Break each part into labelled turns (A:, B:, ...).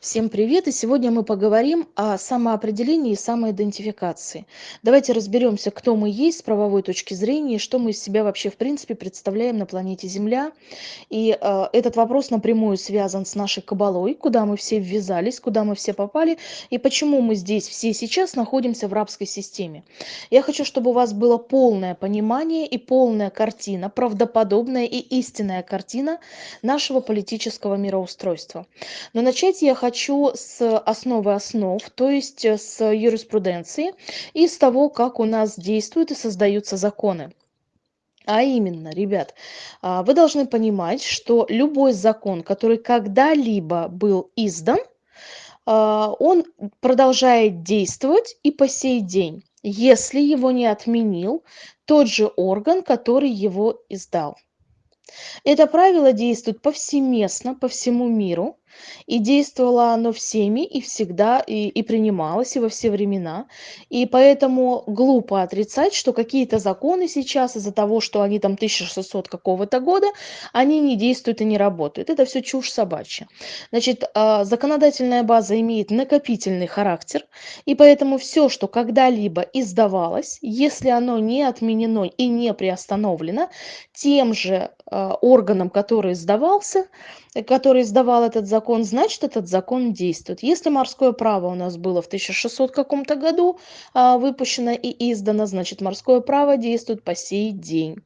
A: Всем привет! И сегодня мы поговорим о самоопределении и самоидентификации. Давайте разберемся, кто мы есть с правовой точки зрения, что мы из себя вообще в принципе представляем на планете Земля. И э, этот вопрос напрямую связан с нашей кабалой, куда мы все ввязались, куда мы все попали, и почему мы здесь все сейчас находимся в рабской системе. Я хочу, чтобы у вас было полное понимание и полная картина, правдоподобная и истинная картина нашего политического мироустройства. Но начать я хочу хочу с основы основ, то есть э, с юриспруденции и с того, как у нас действуют и создаются законы. А именно, ребят, а, вы должны понимать, что любой закон, который когда-либо был издан, а, он продолжает действовать и по сей день, если его не отменил тот же орган, который его издал. Это правило действует повсеместно по всему миру, и действовало оно всеми и всегда, и, и принималось, и во все времена. И поэтому глупо отрицать, что какие-то законы сейчас из-за того, что они там 1600 какого-то года, они не действуют и не работают. Это все чушь собачья. Значит, а, законодательная база имеет накопительный характер, и поэтому все, что когда-либо издавалось, если оно не отменено и не приостановлено тем же а, органом, который издавался, который издавал этот закон, значит, этот закон действует. Если морское право у нас было в 1600 каком-то году а, выпущено и издано, значит, морское право действует по сей день.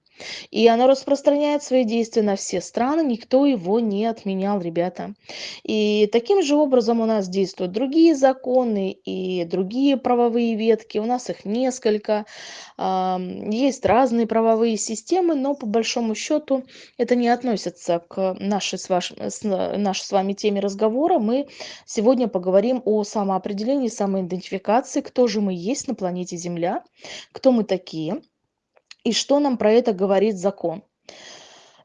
A: И оно распространяет свои действия на все страны, никто его не отменял, ребята. И таким же образом у нас действуют другие законы и другие правовые ветки, у нас их несколько, есть разные правовые системы, но по большому счету это не относится к нашей с, ваш, с нашей с вами теме разговора. Мы сегодня поговорим о самоопределении, самоидентификации, кто же мы есть на планете Земля, кто мы такие – и что нам про это говорит закон?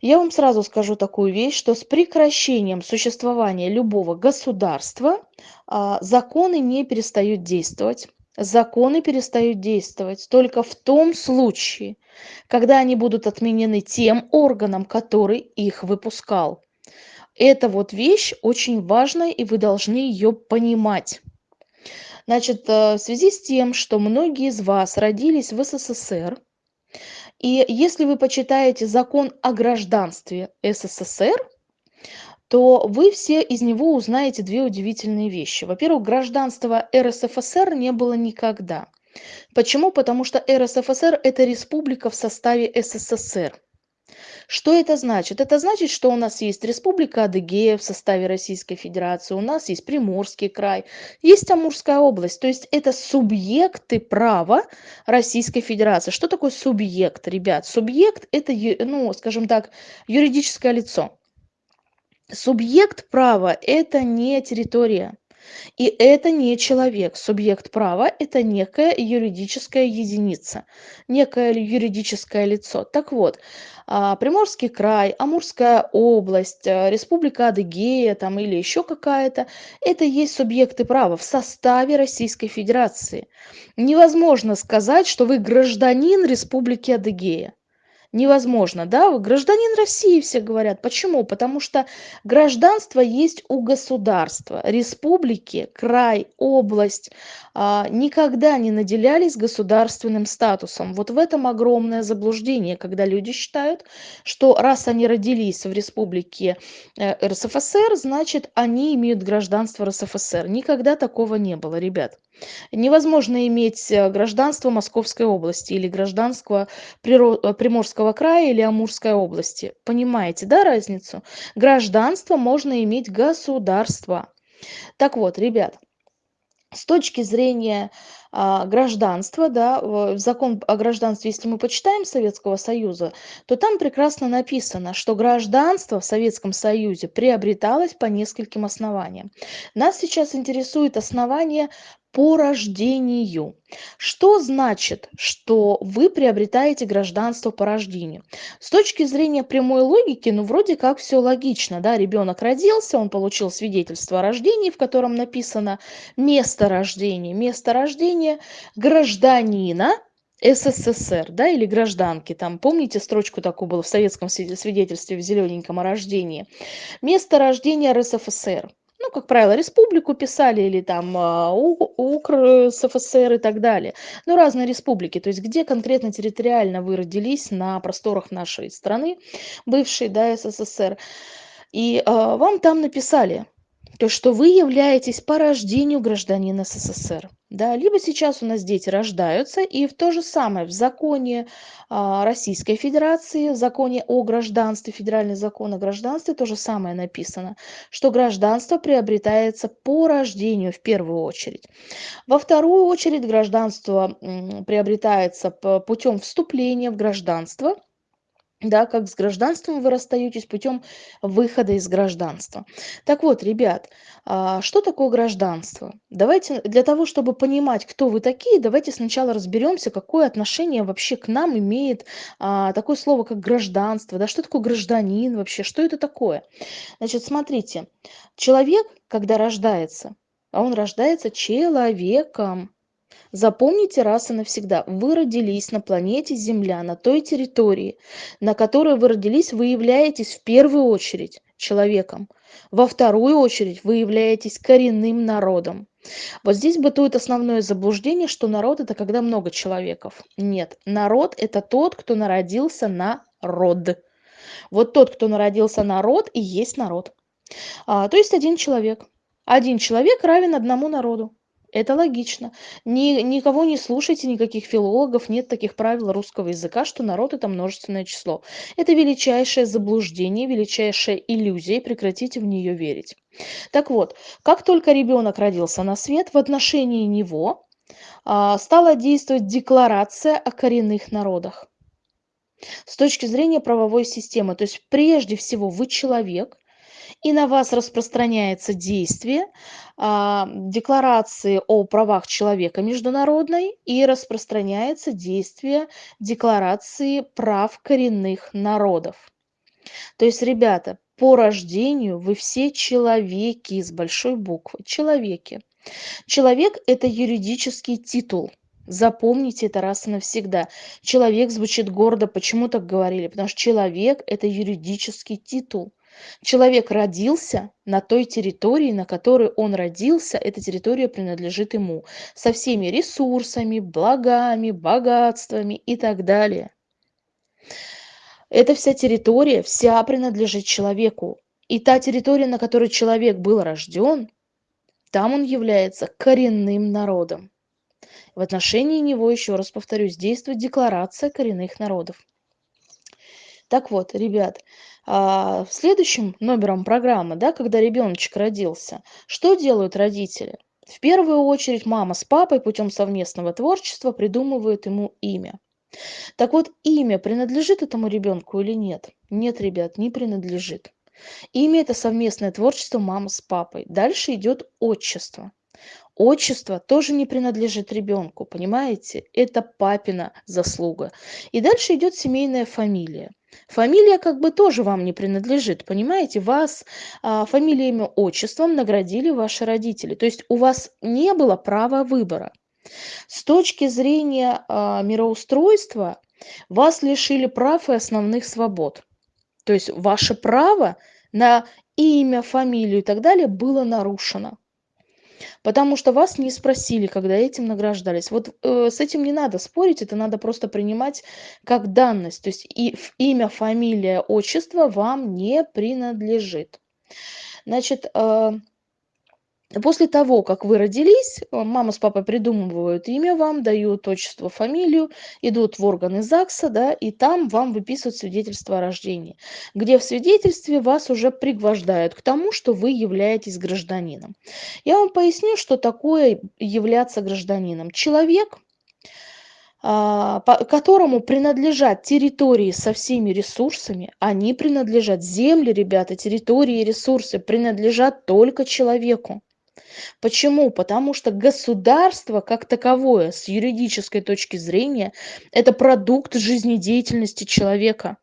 A: Я вам сразу скажу такую вещь, что с прекращением существования любого государства а, законы не перестают действовать. Законы перестают действовать только в том случае, когда они будут отменены тем органом, который их выпускал. Эта вот вещь очень важная, и вы должны ее понимать. Значит, э, в связи с тем, что многие из вас родились в СССР, и если вы почитаете закон о гражданстве СССР, то вы все из него узнаете две удивительные вещи. Во-первых, гражданства РСФСР не было никогда. Почему? Потому что РСФСР – это республика в составе СССР. Что это значит? Это значит, что у нас есть Республика Адыгея в составе Российской Федерации, у нас есть Приморский край, есть Амурская область. То есть это субъекты права Российской Федерации. Что такое субъект, ребят? Субъект – это, ну, скажем так, юридическое лицо. Субъект права – это не территория. И это не человек. Субъект права – это некая юридическая единица, некое юридическое лицо. Так вот, а, Приморский край, Амурская область, а, Республика Адыгея там, или еще какая-то – это есть субъекты права в составе Российской Федерации. Невозможно сказать, что вы гражданин Республики Адыгея невозможно, да, гражданин России все говорят. Почему? Потому что гражданство есть у государства, республики, край, область а, никогда не наделялись государственным статусом. Вот в этом огромное заблуждение, когда люди считают, что раз они родились в республике э, РСФСР, значит они имеют гражданство РСФСР. Никогда такого не было, ребят. Невозможно иметь э, гражданство Московской области или гражданство э, Приморского края или Амурской области. Понимаете, да, разницу? Гражданство можно иметь государство. Так вот, ребят, с точки зрения а, гражданства, да, закон о гражданстве, если мы почитаем Советского Союза, то там прекрасно написано, что гражданство в Советском Союзе приобреталось по нескольким основаниям. Нас сейчас интересует основание по рождению. Что значит, что вы приобретаете гражданство по рождению? С точки зрения прямой логики, ну вроде как все логично, да, ребенок родился, он получил свидетельство о рождении, в котором написано место рождения, место рождения гражданина СССР, да, или гражданки, там, помните строчку такую было в советском свидетельстве в зелененьком о рождении? Место рождения РСФСР. Ну, как правило, республику писали или там а, УКР, СФСР и так далее. Ну, разные республики, то есть где конкретно территориально вы родились на просторах нашей страны, бывшей, да, СССР. И а, вам там написали, то, что вы являетесь по рождению гражданин СССР. Да, либо сейчас у нас дети рождаются, и в то же самое в законе а, Российской Федерации, в законе о гражданстве, федеральный закон о гражданстве, то же самое написано, что гражданство приобретается по рождению в первую очередь. Во вторую очередь гражданство приобретается путем вступления в гражданство – да, как с гражданством вы расстаетесь путем выхода из гражданства. Так вот, ребят, а, что такое гражданство? Давайте, для того, чтобы понимать, кто вы такие, давайте сначала разберемся, какое отношение вообще к нам имеет а, такое слово, как гражданство, да, что такое гражданин вообще, что это такое? Значит, смотрите, человек, когда рождается, а он рождается человеком, Запомните раз и навсегда, вы родились на планете Земля, на той территории, на которой вы родились, вы являетесь в первую очередь человеком. Во вторую очередь вы являетесь коренным народом. Вот здесь бытует основное заблуждение, что народ это когда много человеков. Нет, народ это тот, кто народился на род. Вот тот, кто народился на род, и есть народ. А, то есть один человек. Один человек равен одному народу. Это логично. Ни, никого не слушайте, никаких филологов, нет таких правил русского языка, что народ это множественное число. Это величайшее заблуждение, величайшая иллюзия, прекратите в нее верить. Так вот, как только ребенок родился на свет, в отношении него а, стала действовать декларация о коренных народах. С точки зрения правовой системы, то есть прежде всего вы человек, и на вас распространяется действие а, декларации о правах человека международной и распространяется действие декларации прав коренных народов. То есть, ребята, по рождению вы все человеки с большой буквы, человеки. Человек – это юридический титул. Запомните это раз и навсегда. Человек звучит гордо. Почему так говорили? Потому что человек – это юридический титул. Человек родился на той территории, на которой он родился, эта территория принадлежит ему, со всеми ресурсами, благами, богатствами и так далее. Эта вся территория, вся принадлежит человеку. И та территория, на которой человек был рожден, там он является коренным народом. В отношении него, еще раз повторюсь, действует декларация коренных народов. Так вот, ребят, а, следующим номером программы, да, когда ребеночек родился, что делают родители? В первую очередь мама с папой путем совместного творчества придумывают ему имя. Так вот, имя принадлежит этому ребенку или нет? Нет, ребят, не принадлежит. Имя – это совместное творчество мамы с папой. Дальше идет отчество. Отчество тоже не принадлежит ребенку, понимаете? Это папина заслуга. И дальше идет семейная фамилия. Фамилия как бы тоже вам не принадлежит, понимаете? Вас а, фамилией, имя, отчеством наградили ваши родители. То есть у вас не было права выбора. С точки зрения а, мироустройства вас лишили прав и основных свобод. То есть ваше право на имя, фамилию и так далее было нарушено. Потому что вас не спросили, когда этим награждались. Вот э, с этим не надо спорить, это надо просто принимать как данность. То есть и имя, фамилия, отчество вам не принадлежит. Значит, э, После того, как вы родились, э, мама с папой придумывают имя вам, дают отчество, фамилию, идут в органы ЗАГСа, да, и там вам выписывают свидетельство о рождении, где в свидетельстве вас уже пригвождают к тому, что вы являетесь гражданином. Я вам поясню, что такое являться гражданином. Человек, а, которому принадлежат территории со всеми ресурсами, они принадлежат, земли, ребята, территории и ресурсы принадлежат только человеку. Почему? Потому что государство как таковое с юридической точки зрения это продукт жизнедеятельности человека.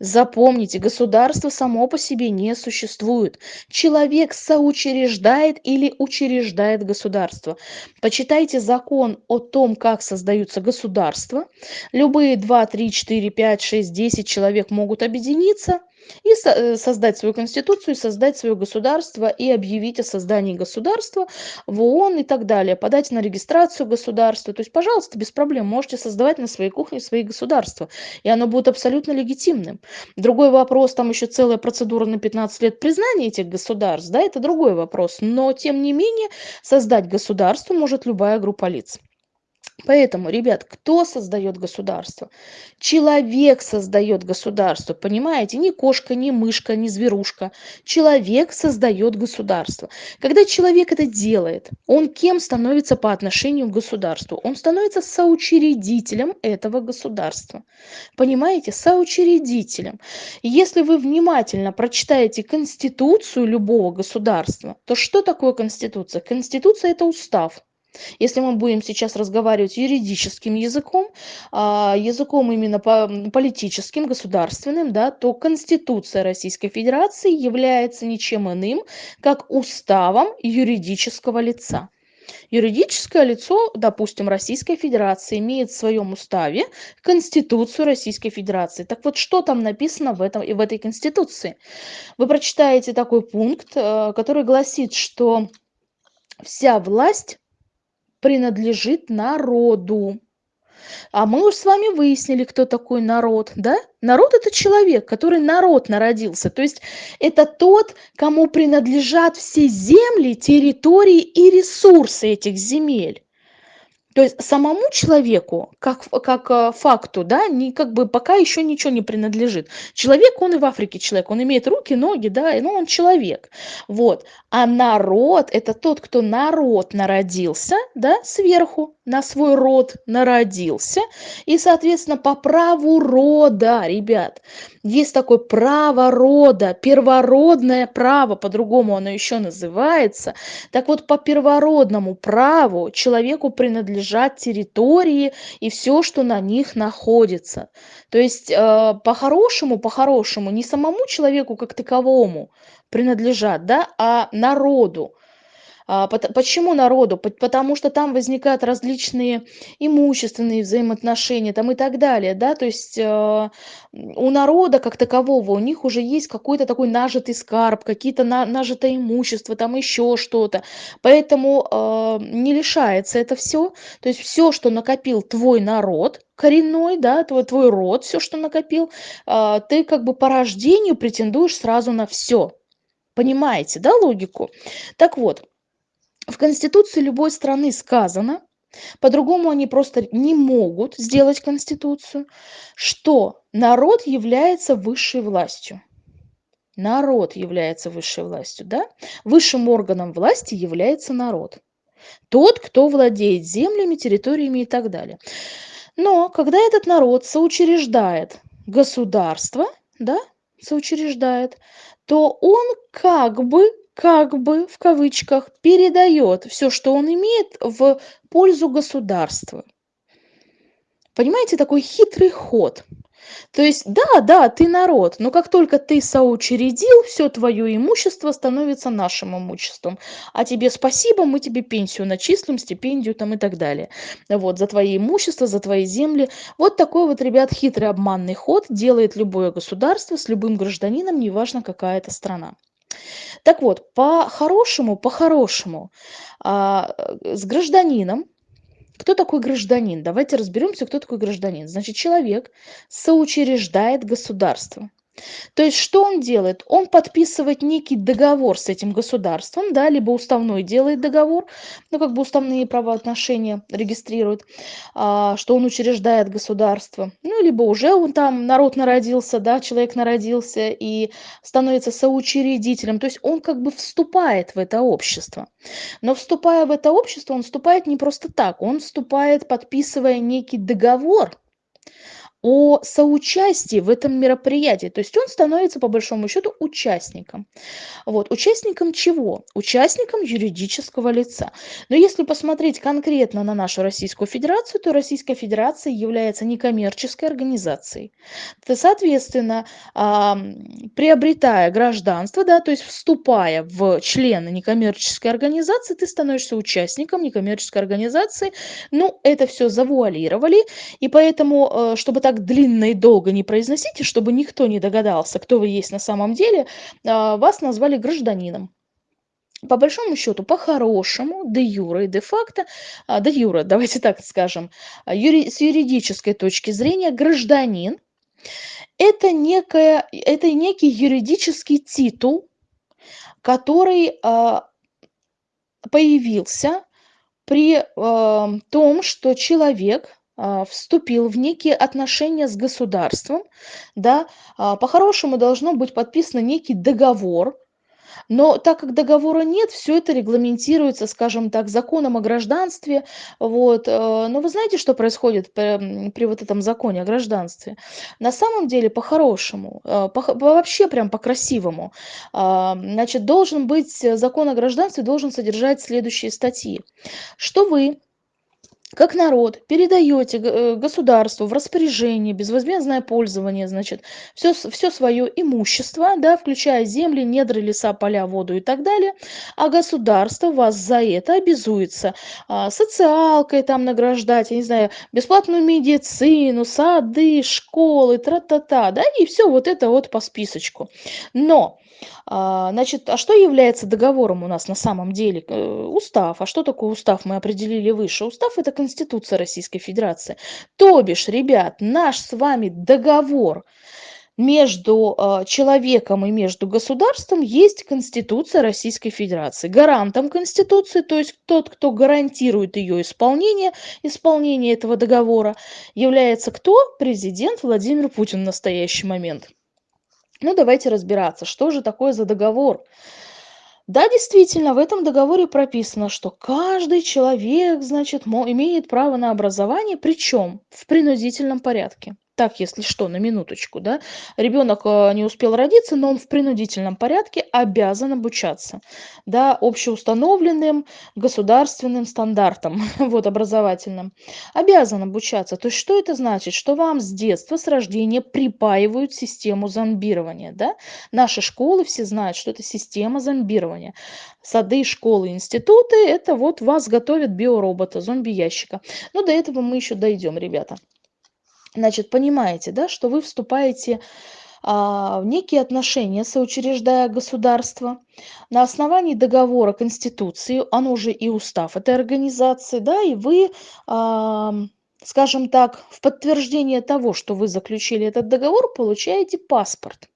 A: Запомните, государство само по себе не существует. Человек соучреждает или учреждает государство. Почитайте закон о том, как создаются государства. Любые 2, 3, 4, 5, 6, 10 человек могут объединиться – и э, создать свою конституцию, создать свое государство и объявить о создании государства в ООН и так далее, подать на регистрацию государства. То есть, пожалуйста, без проблем можете создавать на своей кухне свои государства, и оно будет абсолютно легитимным. Другой вопрос, там еще целая процедура на 15 лет признания этих государств, да, это другой вопрос. Но, тем не менее, создать государство может любая группа лиц. Поэтому, ребят, кто создает государство? Человек создает государство, понимаете? Не кошка, не мышка, не зверушка. Человек создает государство. Когда человек это делает, он кем становится по отношению к государству? Он становится соучредителем этого государства. Понимаете? Соучредителем. Если вы внимательно прочитаете Конституцию любого государства, то что такое Конституция? Конституция – это устав если мы будем сейчас разговаривать юридическим языком, а, языком именно политическим, государственным, да, то Конституция Российской Федерации является ничем иным, как уставом юридического лица. Юридическое лицо, допустим, Российской Федерации, имеет в своем уставе Конституцию Российской Федерации. Так вот, что там написано в, этом, в этой Конституции? Вы прочитаете такой пункт, э, который гласит, что вся власть принадлежит народу. А мы уж с вами выяснили, кто такой народ, да? Народ – это человек, который народ народился. То есть это тот, кому принадлежат все земли, территории и ресурсы этих земель. То есть самому человеку, как, как э, факту, да, не, как бы пока еще ничего не принадлежит. Человек, он и в Африке человек, он имеет руки, ноги, да, ну он человек. Вот. А народ – это тот, кто народ народился, да, сверху на свой род народился. И, соответственно, по праву рода, ребят, есть такое право рода, первородное право, по-другому оно еще называется. Так вот, по первородному праву человеку принадлежат территории и все, что на них находится. То есть, э, по-хорошему, по-хорошему, не самому человеку как таковому принадлежат, да, а народу. А, почему народу? Потому что там возникают различные имущественные взаимоотношения там и так далее, да, то есть э, у народа как такового, у них уже есть какой-то такой нажитый скарб, какие-то на, нажитое имущество, там еще что-то, поэтому э, не лишается это все, то есть все, что накопил твой народ, коренной, да, твой, твой род, все, что накопил, э, ты как бы по рождению претендуешь сразу на все. Понимаете, да, логику? Так вот, в Конституции любой страны сказано, по-другому они просто не могут сделать Конституцию, что народ является высшей властью. Народ является высшей властью, да? Высшим органом власти является народ. Тот, кто владеет землями, территориями и так далее. Но когда этот народ соучреждает государство, да, соучреждает, то он как бы как бы в кавычках передает все, что он имеет, в пользу государства. Понимаете, такой хитрый ход. То есть, да, да, ты народ, но как только ты соучредил, все твое имущество становится нашим имуществом. А тебе спасибо, мы тебе пенсию начислим, стипендию там и так далее. Вот, за твои имущества, за твои земли. Вот такой вот, ребят, хитрый обманный ход делает любое государство с любым гражданином, неважно какая это страна. Так вот, по-хорошему, по-хорошему, а, с гражданином, кто такой гражданин? Давайте разберемся, кто такой гражданин. Значит, человек соучреждает государство. То есть что он делает? Он подписывает некий договор с этим государством, да, либо уставной делает договор, ну как бы уставные правоотношения регистрирует, а, что он учреждает государство, ну либо уже он там народ народился, да, человек народился и становится соучредителем, то есть он как бы вступает в это общество. Но вступая в это общество, он вступает не просто так, он вступает, подписывая некий договор о соучастии в этом мероприятии. То есть он становится, по большому счету, участником. Вот. Участником чего? Участником юридического лица. Но если посмотреть конкретно на нашу Российскую Федерацию, то Российская Федерация является некоммерческой организацией. То, соответственно, приобретая гражданство, да, то есть вступая в члены некоммерческой организации, ты становишься участником некоммерческой организации. Ну, это все завуалировали, и поэтому, э, чтобы так так длинно и долго не произносите, чтобы никто не догадался, кто вы есть на самом деле, а, вас назвали гражданином. По большому счету, по-хорошему, де юре и де факто, а, де юре, давайте так скажем, а, с юридической точки зрения, гражданин – это, некая, это некий юридический титул, который появился при том, что человек вступил в некие отношения с государством, да, а, по-хорошему должно быть подписан некий договор, но так как договора нет, все это регламентируется, скажем так, законом о гражданстве. Вот. Э, но вы знаете, что происходит при, при вот этом законе о гражданстве? На самом деле, по-хорошему, э, по, вообще прям по-красивому, а, значит, должен быть закон о гражданстве, должен содержать следующие статьи. Что вы как народ передаете э, государству в распоряжение, безвозмездное пользование, значит, все, все свое имущество, да, включая земли, недры, леса, поля, воду и так далее, а государство вас за это обязуется а, социалкой там награждать, я не знаю, бесплатную медицину, сады, школы, тра-та-та, да, и все вот это вот по списочку. Но значит, а что является договором у нас на самом деле? Э, устав. А что такое устав? Мы определили выше. Устав – это Конституция Российской Федерации. То бишь, ребят, наш с вами договор между э, человеком и между государством есть Конституция Российской Федерации. Гарантом Конституции, то есть тот, кто гарантирует ее исполнение, исполнение этого договора, является кто? Президент Владимир Путин в настоящий момент. Ну, давайте разбираться, что же такое за договор. Да, действительно, в этом договоре прописано, что каждый человек, значит, имеет право на образование, причем в принудительном порядке так, если что, на минуточку, да, ребенок э, не успел родиться, но он в принудительном порядке обязан обучаться, да, общеустановленным государственным стандартам, вот, образовательным, обязан обучаться. То есть, что это значит? Что вам с детства, с рождения припаивают систему зомбирования, да? Наши школы все знают, что это система зомбирования. Сады, школы, институты – это вот вас готовят биоробота, зомби-ящика. Но до этого мы еще дойдем, ребята. Значит, понимаете, да, что вы вступаете а, в некие отношения, соучреждая государство, на основании договора Конституции, оно уже и устав этой организации, да, и вы, а, скажем так, в подтверждение того, что вы заключили этот договор, получаете паспорт.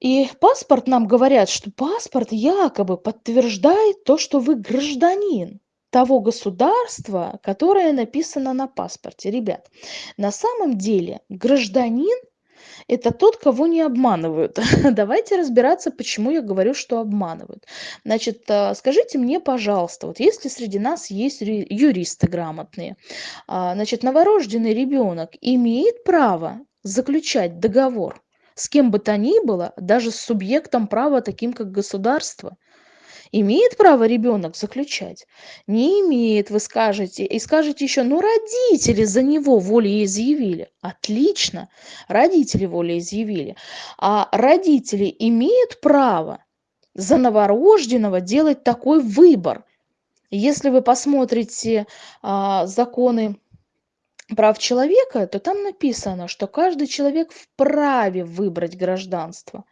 A: И паспорт нам говорят, что паспорт якобы подтверждает то, что вы гражданин того государства, которое написано на паспорте. Ребят, на самом деле гражданин – это тот, кого не обманывают. Давайте разбираться, почему я говорю, что обманывают. Значит, а, скажите мне, пожалуйста, вот если среди нас есть юристы грамотные, а, значит, новорожденный ребенок имеет право заключать договор с кем бы то ни было, даже с субъектом права, таким как государство – Имеет право ребенок заключать? Не имеет, вы скажете. И скажете еще, ну родители за него волеизъявили. Отлично, родители волеизъявили. А родители имеют право за новорожденного делать такой выбор. Если вы посмотрите а, законы прав человека, то там написано, что каждый человек вправе выбрать гражданство.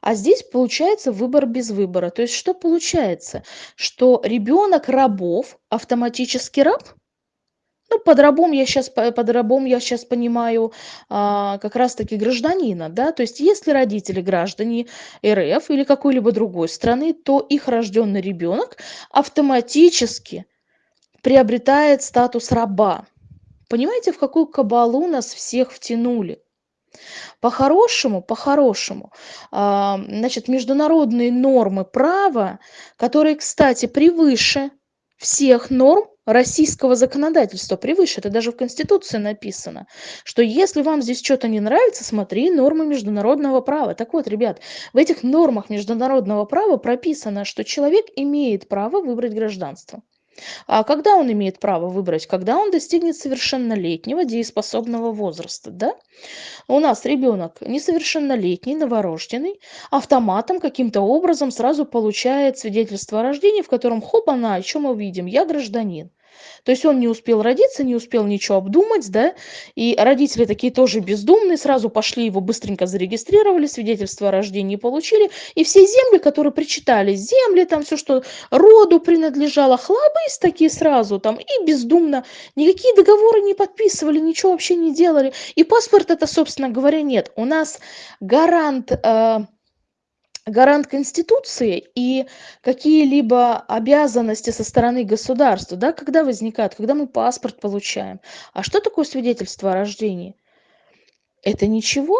A: А здесь получается выбор без выбора. То есть что получается? Что ребенок рабов автоматически раб? Ну, под рабом я сейчас, под рабом я сейчас понимаю а, как раз-таки гражданина, да, то есть если родители граждане РФ или какой-либо другой страны, то их рожденный ребенок автоматически приобретает статус раба. Понимаете, в какую кабалу нас всех втянули? По-хорошему, по-хорошему, а, значит, международные нормы права, которые, кстати, превыше всех норм российского законодательства, превыше, это даже в Конституции написано, что если вам здесь что-то не нравится, смотри нормы международного права. Так вот, ребят, в этих нормах международного права прописано, что человек имеет право выбрать гражданство. А когда он имеет право выбрать? Когда он достигнет совершеннолетнего дееспособного возраста, да? У нас ребенок несовершеннолетний, новорожденный, автоматом каким-то образом сразу получает свидетельство о рождении, в котором хоп, она, о чем мы видим? Я гражданин. То есть он не успел родиться, не успел ничего обдумать, да, и родители такие тоже бездумные, сразу пошли его быстренько зарегистрировали, свидетельство о рождении получили, и все земли, которые причитались, земли, там все, что роду принадлежало, хлобысь такие сразу там, и бездумно, никакие договоры не подписывали, ничего вообще не делали, и паспорт это, собственно говоря, нет. У нас гарант э, гарант Конституции и какие-либо обязанности со стороны государства, да, когда возникают, когда мы паспорт получаем. А что такое свидетельство о рождении? Это ничего.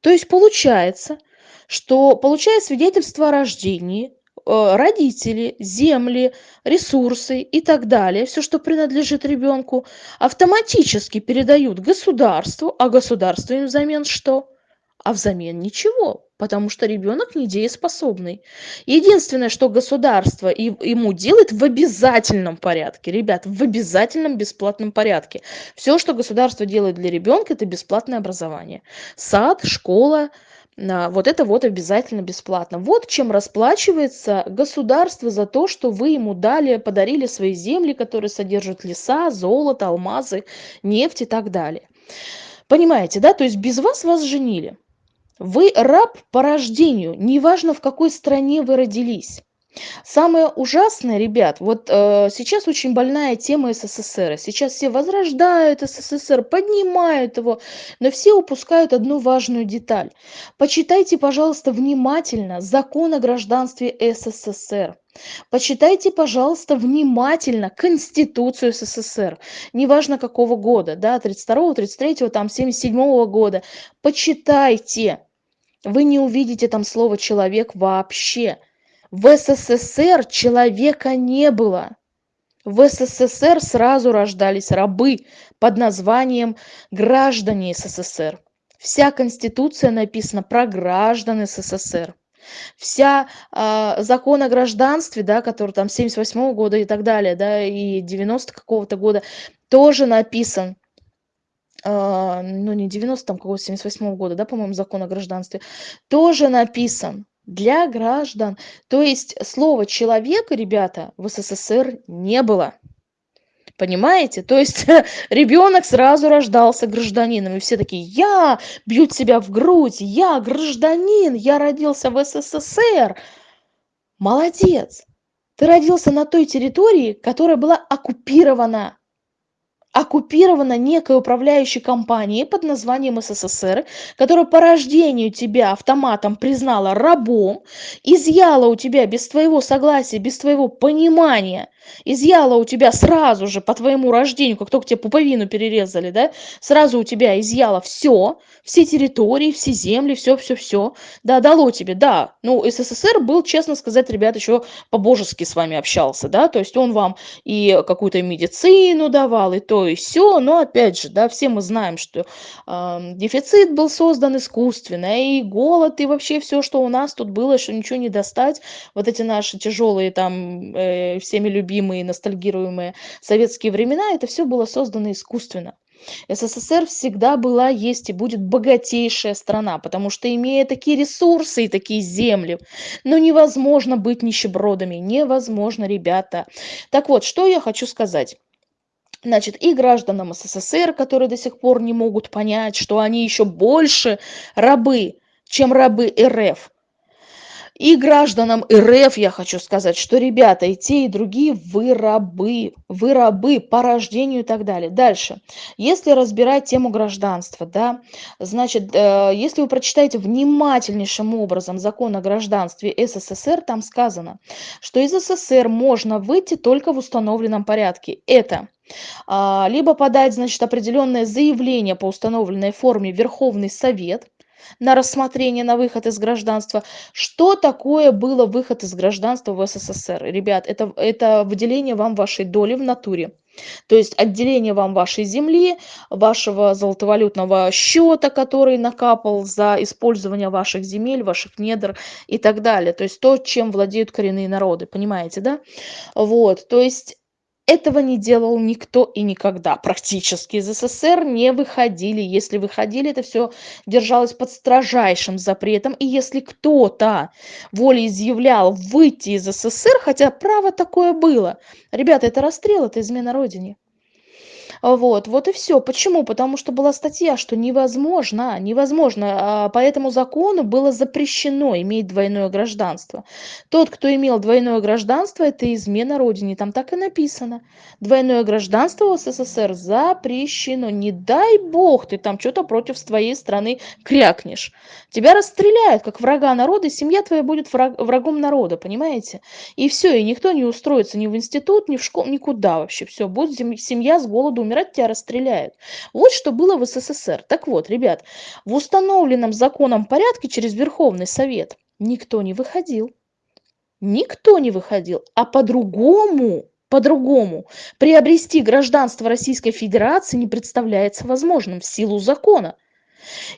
A: То есть получается, что получая свидетельство о рождении, э, родители, земли, ресурсы и так далее, все, что принадлежит ребенку, автоматически передают государству, а государство им взамен что? А взамен ничего потому что ребенок недееспособный. Единственное, что государство ему делает в обязательном порядке, ребят, в обязательном бесплатном порядке. Все, что государство делает для ребенка, это бесплатное образование. Сад, школа, вот это вот обязательно бесплатно. Вот чем расплачивается государство за то, что вы ему дали, подарили свои земли, которые содержат леса, золото, алмазы, нефть и так далее. Понимаете, да? То есть без вас вас женили. Вы раб по рождению, неважно в какой стране вы родились. Самое ужасное, ребят, вот э, сейчас очень больная тема СССР. Сейчас все возрождают СССР, поднимают его, но все упускают одну важную деталь. Почитайте, пожалуйста, внимательно закон о гражданстве СССР. Почитайте, пожалуйста, внимательно Конституцию СССР, неважно какого года, да, 32-го, 33-го, там, 77-го года. Почитайте вы не увидите там слово человек вообще в ссср человека не было. В ссср сразу рождались рабы под названием граждане ссср вся конституция написана про граждан ссср. Вся э, закон о гражданстве, да, который там 78 года и так далее, да, и 90 какого-то года, тоже написан а, ну не 90 там какого 78 года, да, по-моему, закон о гражданстве, тоже написан для граждан. То есть слова человека, ребята, в СССР не было. Понимаете? То есть ребенок сразу рождался гражданином. И все такие, я, бьют себя в грудь, я гражданин, я родился в СССР. Молодец. Ты родился на той территории, которая была оккупирована оккупирована некой управляющей компанией под названием СССР, которая по рождению тебя автоматом признала рабом, изъяла у тебя без твоего согласия, без твоего понимания изъяла у тебя сразу же по твоему рождению, как только тебе пуповину перерезали, да, сразу у тебя изъяла все, все территории, все земли, все, все, все, да, дало тебе, да, ну, СССР был, честно сказать, ребят, еще по-божески с вами общался, да, то есть он вам и какую-то медицину давал, и то, и все, но, опять же, да, все мы знаем, что дефицит был создан искусственно, и голод, и вообще все, что у нас тут было, что ничего не достать, вот эти наши тяжелые там э, всеми любимые любимые, ностальгируемые советские времена, это все было создано искусственно. СССР всегда была, есть и будет богатейшая страна, потому что имея такие ресурсы и такие земли, ну невозможно быть нищебродами, невозможно, ребята. Так вот, что я хочу сказать. Значит, и гражданам СССР, которые до сих пор не могут понять, что они еще больше рабы, чем рабы РФ. И гражданам РФ я хочу сказать, что, ребята, и те, и другие вы рабы, вы рабы по рождению и так далее. Дальше. Если разбирать тему гражданства, да, значит, э, если вы прочитаете внимательнейшим образом закон о гражданстве СССР, там сказано, что из СССР можно выйти только в установленном порядке. Это а, либо подать, значит, определенное заявление по установленной форме Верховный Совет, на рассмотрение на выход из гражданства. Что такое было выход из гражданства в СССР? Rебят, это, это выделение вам вашей доли в натуре. То есть отделение вам вашей земли, вашего золотовалютного счета, который накапал за использование ваших земель, ваших недр и так далее. То есть то, чем владеют коренные народы, понимаете, да? Вот, то есть этого не делал никто и никогда практически из СССР не выходили. Если выходили, это все держалось под строжайшим запретом. И если кто-то волеизъявлял выйти из СССР, хотя право такое было, ребята, это расстрел, это измена родине. Вот, вот и все. Почему? Потому что была статья, что невозможно, невозможно. А, по этому закону было запрещено иметь двойное гражданство. Тот, кто имел двойное гражданство, это измена родине. Там так и написано. Двойное гражданство в СССР запрещено. Не дай бог ты там что-то против твоей страны крякнешь. Тебя расстреляют, как врага народа, и семья твоя будет враг, врагом народа, понимаете? И все, и никто не устроится ни в институт, ни в школу, никуда вообще. Все, будет семья с голоду умирать, тебя расстреляют. Вот что было в СССР. Так вот, ребят, в установленном законом порядке через Верховный Совет никто не выходил. Никто не выходил. А по-другому по-другому приобрести гражданство Российской Федерации не представляется возможным в силу закона.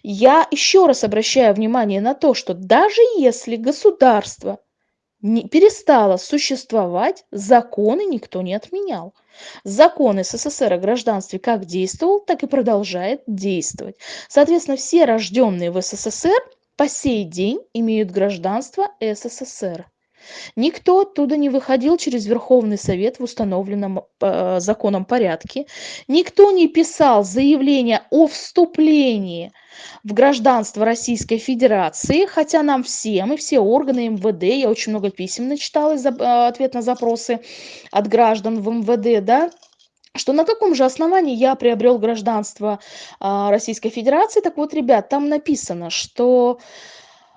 A: Я еще раз обращаю внимание на то, что даже если государство не перестало существовать, законы никто не отменял. Закон СССР о гражданстве как действовал, так и продолжает действовать. Соответственно, все рожденные в СССР по сей день имеют гражданство СССР. Никто оттуда не выходил через Верховный Совет в установленном э, законом порядке. Никто не писал заявление о вступлении в гражданство Российской Федерации, хотя нам всем и все органы МВД, я очень много писем начитала, э, ответ на запросы от граждан в МВД, да, что на каком же основании я приобрел гражданство а, Российской Федерации. Так вот, ребят, там написано, что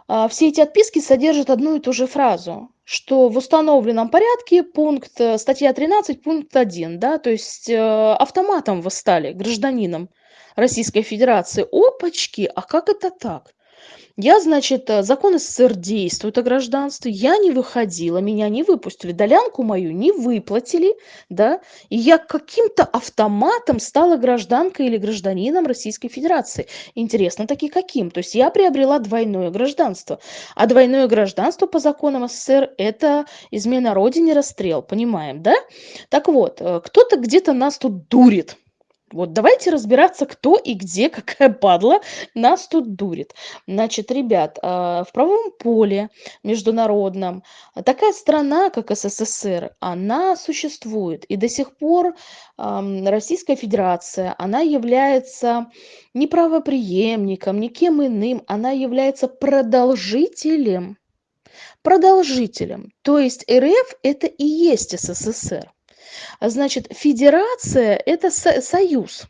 A: а, все эти отписки содержат одну и ту же фразу что в установленном порядке пункт э, статья 13 пункт 1 да то есть э, автоматом вы стали гражданином российской федерации. Опачки а как это так я, значит, э, закон СССР действует о гражданстве, я не выходила, меня не выпустили, долянку мою не выплатили, да, и я каким-то автоматом стала гражданкой или гражданином Российской Федерации. Интересно таки каким? То есть я приобрела двойное гражданство, а двойное гражданство по законам СССР – это измена родине, расстрел, понимаем, да? Так вот, э, кто-то где-то нас тут дурит, вот давайте разбираться, кто и где, какая падла нас тут дурит. Значит, ребят, а, в правовом поле международном такая страна, как СССР, она существует. И до сих пор Российская Федерация, она является не правоприемником, никем иным, она является продолжителем. Продолжителем. То есть РФ это и есть СССР. Значит, федерация – это союз.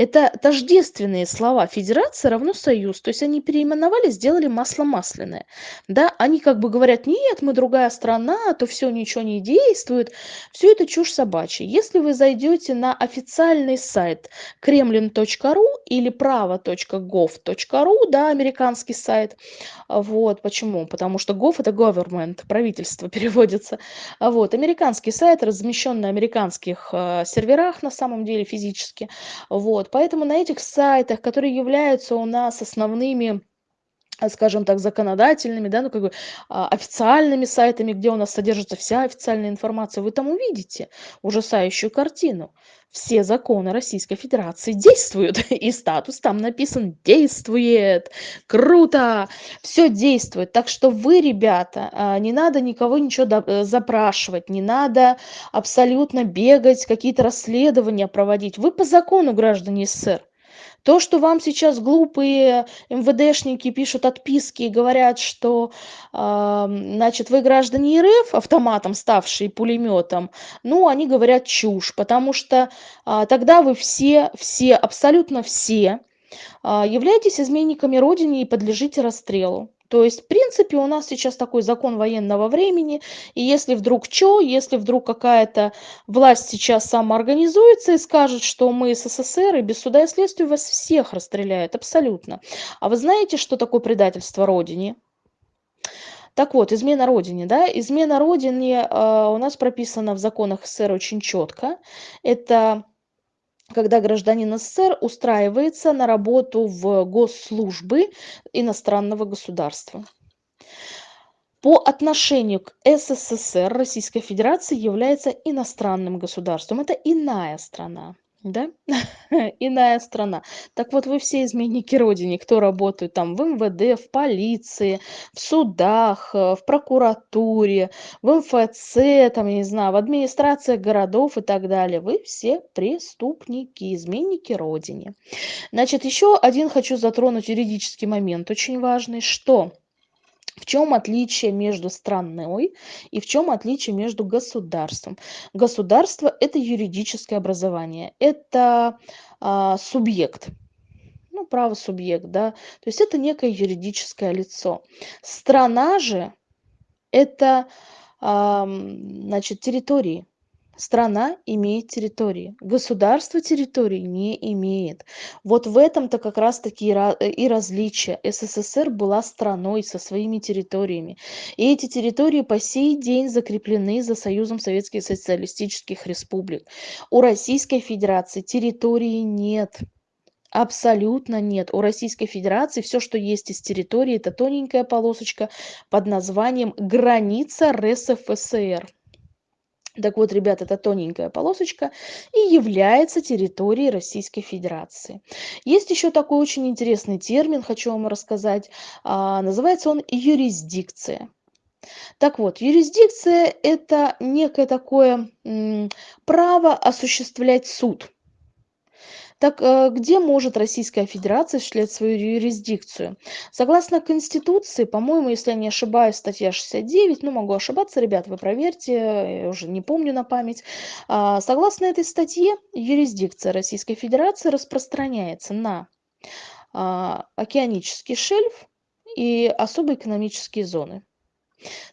A: Это тождественные слова. Федерация равно союз. То есть они переименовали, сделали масло масляное. Да, они как бы говорят, нет, мы другая страна, то все ничего не действует. Все это чушь собачья. Если вы зайдете на официальный сайт kremlin.ru или право.gov.ru, да, американский сайт, вот, почему? Потому что gov это government, правительство переводится. Вот, американский сайт размещен на американских э, серверах на самом деле физически. Вот, поэтому на этих сайтах, которые являются у нас основными скажем так, законодательными, да, ну, как бы а, официальными сайтами, где у нас содержится вся официальная информация, вы там увидите ужасающую картину. Все законы Российской Федерации действуют, и статус там написан «действует». Круто! Все действует. Так что вы, ребята, а, не надо никого ничего э, запрашивать, не надо абсолютно бегать, какие-то расследования проводить. Вы по закону граждане СССР. То, что вам сейчас глупые МВДшники пишут отписки и говорят, что, значит, вы граждане РФ, автоматом ставшие пулеметом, ну, они говорят чушь, потому что э, тогда вы все, все, абсолютно все э, являетесь изменниками Родине и подлежите расстрелу. То есть, в принципе, у нас сейчас такой закон военного времени, и если вдруг что, если вдруг какая-то власть сейчас самоорганизуется и скажет, что мы СССР, и без суда и следствия вас всех расстреляют, абсолютно. А вы знаете, что такое предательство Родине? Так вот, измена Родине, да, измена Родине э, у нас прописана в законах СССР очень четко. Это когда гражданин СССР устраивается на работу в госслужбы иностранного государства. по отношению к СССР Российская Федерация является иностранным государством. Это иная страна. Да? Иная страна. Так вот, вы все изменники Родине, кто работают там в МВД, в полиции, в судах, э, в прокуратуре, в МФЦ, там, я не знаю, в администрации городов и так далее. Вы все преступники, изменники Родине. Значит, еще один хочу затронуть юридический момент, очень важный, что в чем отличие между страной и в чем отличие между государством? Государство – это юридическое образование, это а, субъект, ну, правосубъект, да, то есть это некое юридическое лицо. Страна же – это, а, значит, территории, страна имеет территории, государство территории не имеет. Вот в этом-то как раз-таки и различие. СССР была страной со своими территориями. И эти территории по сей день закреплены за Союзом Советских Социалистических Республик. У Российской Федерации территории нет. Абсолютно нет. У Российской Федерации все, что есть из территории, это тоненькая полосочка под названием «Граница РСФСР». Так вот, ребят, это тоненькая полосочка и является территорией Российской Федерации. Есть еще такой очень интересный термин, хочу вам рассказать. А, называется он юрисдикция. Так вот, юрисдикция – это некое такое право осуществлять суд. Так э, где может Российская Федерация осуществлять свою юрисдикцию? Согласно Конституции, по-моему, если я не ошибаюсь, статья 69, ну могу ошибаться, ребят, вы проверьте, я уже не помню на память. А, согласно этой статье, юрисдикция Российской Федерации распространяется на а, океанический шельф и особые экономические зоны.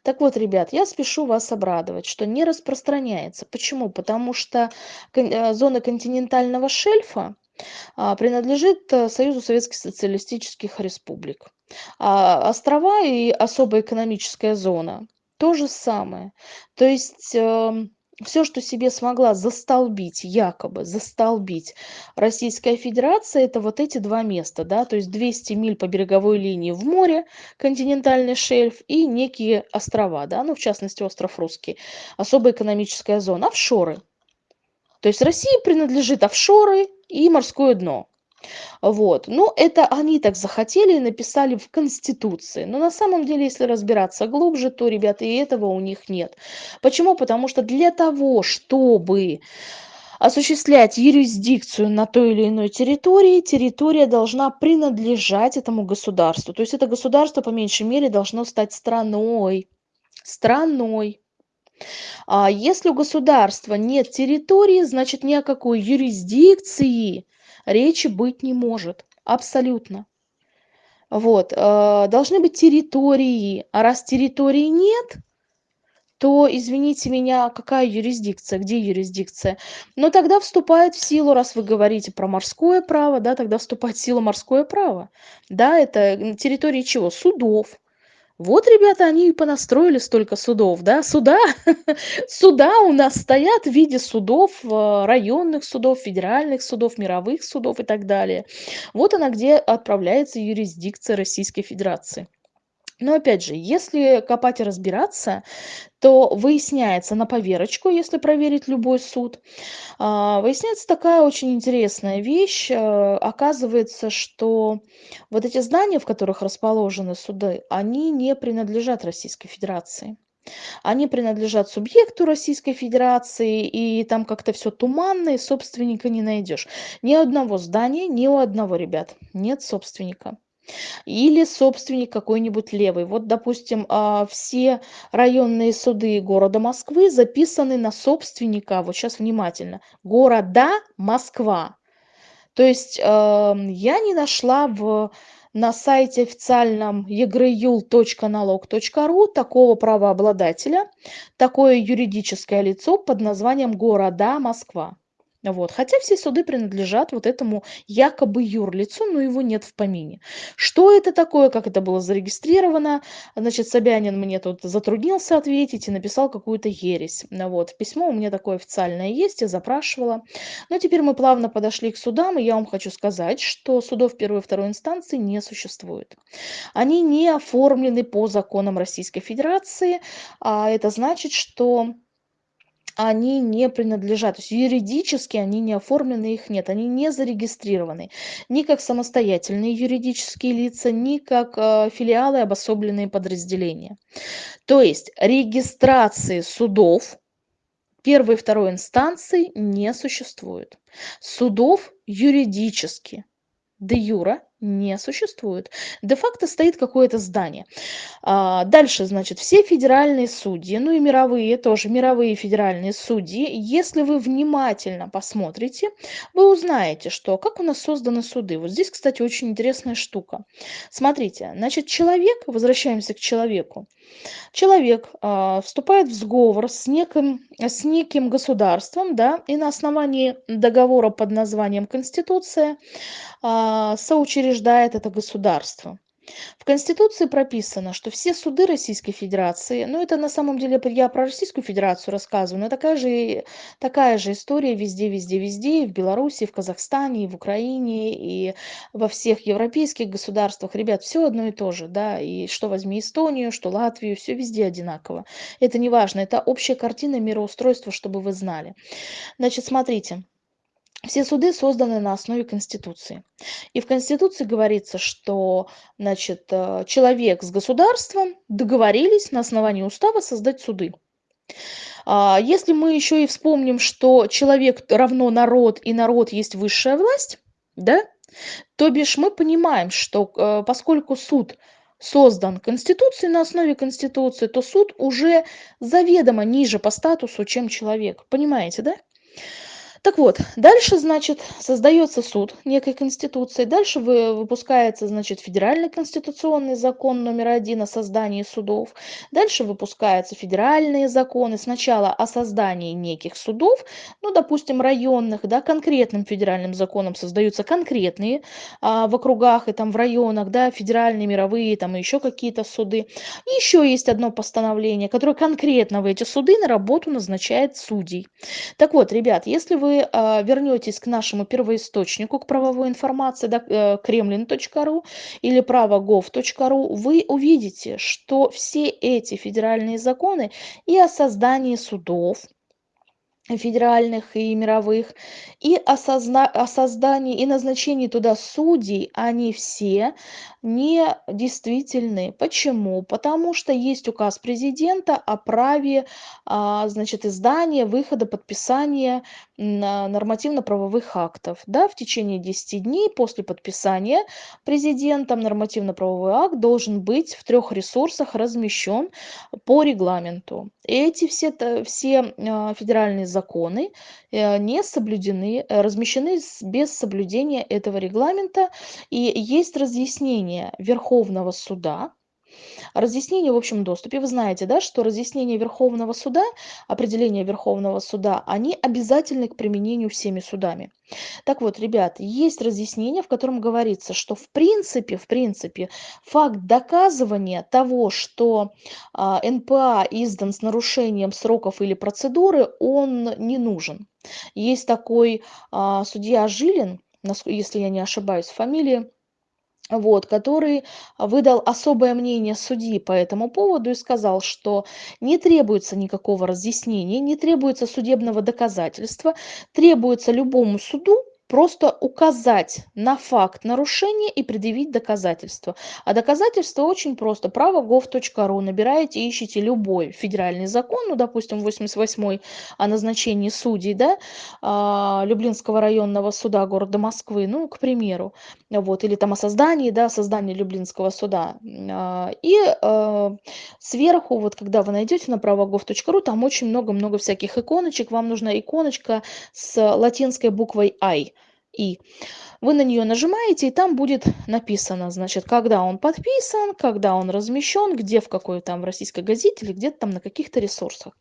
A: Так вот, ребят, я спешу вас обрадовать, что не распространяется. Почему? Потому что э, зона континентального шельфа а, принадлежит э, Союзу Советских Социалистических Республик. А острова и особая экономическая зона то же самое. То есть эм, все, что себе смогла застолбить, якобы застолбить Российская Федерация, это вот эти два места, да, то есть 200 миль по береговой линии в море, континентальный шельф и некие острова, да, ну, в частности, остров Русский, особая экономическая зона, офшоры. То есть России принадлежит офшоры и морское дно. Вот. Ну, это они так захотели и написали в Конституции. Но на самом деле, если разбираться глубже, то, ребята, и этого у них нет. Почему? Потому что для того, чтобы осуществлять юрисдикцию на той или иной территории, территория должна принадлежать этому государству. То есть это государство, по меньшей мере, должно стать страной. Страной. А если у государства нет территории, значит ни о какой юрисдикции речи быть не может. Абсолютно. Вот. Э, должны быть территории. А раз территории нет, то, извините меня, какая юрисдикция, где юрисдикция? Но тогда вступает в силу, раз вы говорите про морское право, да, тогда вступает в силу морское право. Да, это территории чего? Судов, вот, ребята, они и понастроили столько судов, да, суда, суда у нас стоят в виде судов, э, районных судов, федеральных судов, мировых судов и так далее. Вот она, где отправляется юрисдикция Российской Федерации. Но опять же, если копать и разбираться, то выясняется на поверочку, если проверить любой суд, а, выясняется такая очень интересная вещь. Э, оказывается, что вот эти здания, в которых расположены суды, они не принадлежат Российской Федерации. Они принадлежат субъекту Российской Федерации, и там как-то все туманно, и собственника не найдешь. Ни одного здания, ни у одного, ребят, нет собственника или собственник какой-нибудь левый. Вот, допустим, а, все районные суды города Москвы записаны на собственника, вот сейчас внимательно, города Москва. То есть я не нашла в, на сайте официальном egryul.налог.ру такого правообладателя, такое юридическое лицо под названием города Москва. Вот. Хотя все суды принадлежат вот этому якобы юрлицу, но его нет в помине. Что это такое, как это было зарегистрировано? Значит, Собянин мне тут затруднился ответить и написал какую-то ересь. Вот. Письмо у меня такое официальное есть, я запрашивала. Но теперь мы плавно подошли к судам, и я вам хочу сказать, что судов первой и второй инстанции не существует. Они не оформлены по законам Российской Федерации, а это значит, что они не принадлежат, то есть юридически они не оформлены, их нет, они не зарегистрированы ни как самостоятельные юридические лица, ни как э, филиалы, обособленные подразделения. То есть регистрации судов первой и второй инстанции не существует. Судов юридически де юра не существует. Де-факто стоит какое-то здание. А, дальше, значит, все федеральные судьи, ну и мировые тоже, мировые федеральные судьи, если вы внимательно посмотрите, вы узнаете, что как у нас созданы суды. Вот здесь, кстати, очень интересная штука. Смотрите, значит, человек, возвращаемся к человеку, человек а, вступает в сговор с неким, с неким государством, да, и на основании договора под названием Конституция а, соучреждает это государство. В Конституции прописано, что все суды Российской Федерации, ну это на самом деле я про Российскую Федерацию рассказываю, но такая же, такая же история везде, везде, везде, в Беларуси, в Казахстане, в Украине, и во всех европейских государствах. Ребят, все одно и то же, да, и что возьми Эстонию, что Латвию, все везде одинаково. Это не важно, это общая картина мироустройства, чтобы вы знали. Значит, смотрите. Все суды созданы на основе Конституции. И в Конституции говорится, что значит, э, человек с государством договорились на основании устава создать суды. А, если мы еще и вспомним, что человек равно народ и народ есть высшая власть, да, то бишь мы понимаем, что э, поскольку суд создан Конституцией на основе Конституции, то суд уже заведомо ниже по статусу, чем человек. Понимаете, да? Так вот, дальше, значит, создается суд некой конституции, дальше вы, выпускается, значит, федеральный конституционный закон номер один о создании судов, дальше выпускаются федеральные законы, сначала о создании неких судов, ну, допустим, районных, да, конкретным федеральным законом создаются конкретные а, в округах и там в районах, да, федеральные, мировые, там и еще какие-то суды. И еще есть одно постановление, которое конкретно в эти суды на работу назначает судей. Так вот, ребят, если вы а, вернетесь к нашему первоисточнику, к правовой информации, да, э, kremlin.ru или право.gov.ru, вы увидите, что все эти федеральные законы и о создании судов, федеральных и мировых, и о, созна о создании и назначении туда судей, они все не действительны. Почему? Потому что есть указ президента о праве а, значит, издания, выхода, подписания нормативно-правовых актов. Да, в течение 10 дней после подписания президентом нормативно-правовой акт должен быть в трех ресурсах размещен по регламенту. Эти все, все а, федеральные законы э, не соблюдены, э, размещены без соблюдения этого регламента, и есть разъяснение Верховного суда, Разъяснение в общем доступе. Вы знаете, да, что разъяснение Верховного суда, определение Верховного суда, они обязательны к применению всеми судами. Так вот, ребят, есть разъяснение, в котором говорится, что в принципе, в принципе, факт доказывания того, что а, НПА издан с нарушением сроков или процедуры, он не нужен. Есть такой а, судья Жилин, если я не ошибаюсь, фамилия, вот, который выдал особое мнение судьи по этому поводу и сказал, что не требуется никакого разъяснения, не требуется судебного доказательства, требуется любому суду просто указать на факт нарушения и предъявить доказательства. А доказательства очень просто. Право gov.ru. Набираете, ищите любой федеральный закон, ну, допустим, 88 о назначении судей, да, а, Люблинского районного суда города Москвы, ну, к примеру, вот, или там о создании, да, создании Люблинского суда. А, и а, сверху, вот, когда вы найдете на право gov.ru, там очень много-много всяких иконочек. Вам нужна иконочка с латинской буквой I И. Вы на нее нажимаете, и там будет написано, значит, когда он подписан, когда он размещен, где, в какой там в российской газете или где-то там на каких-то ресурсах.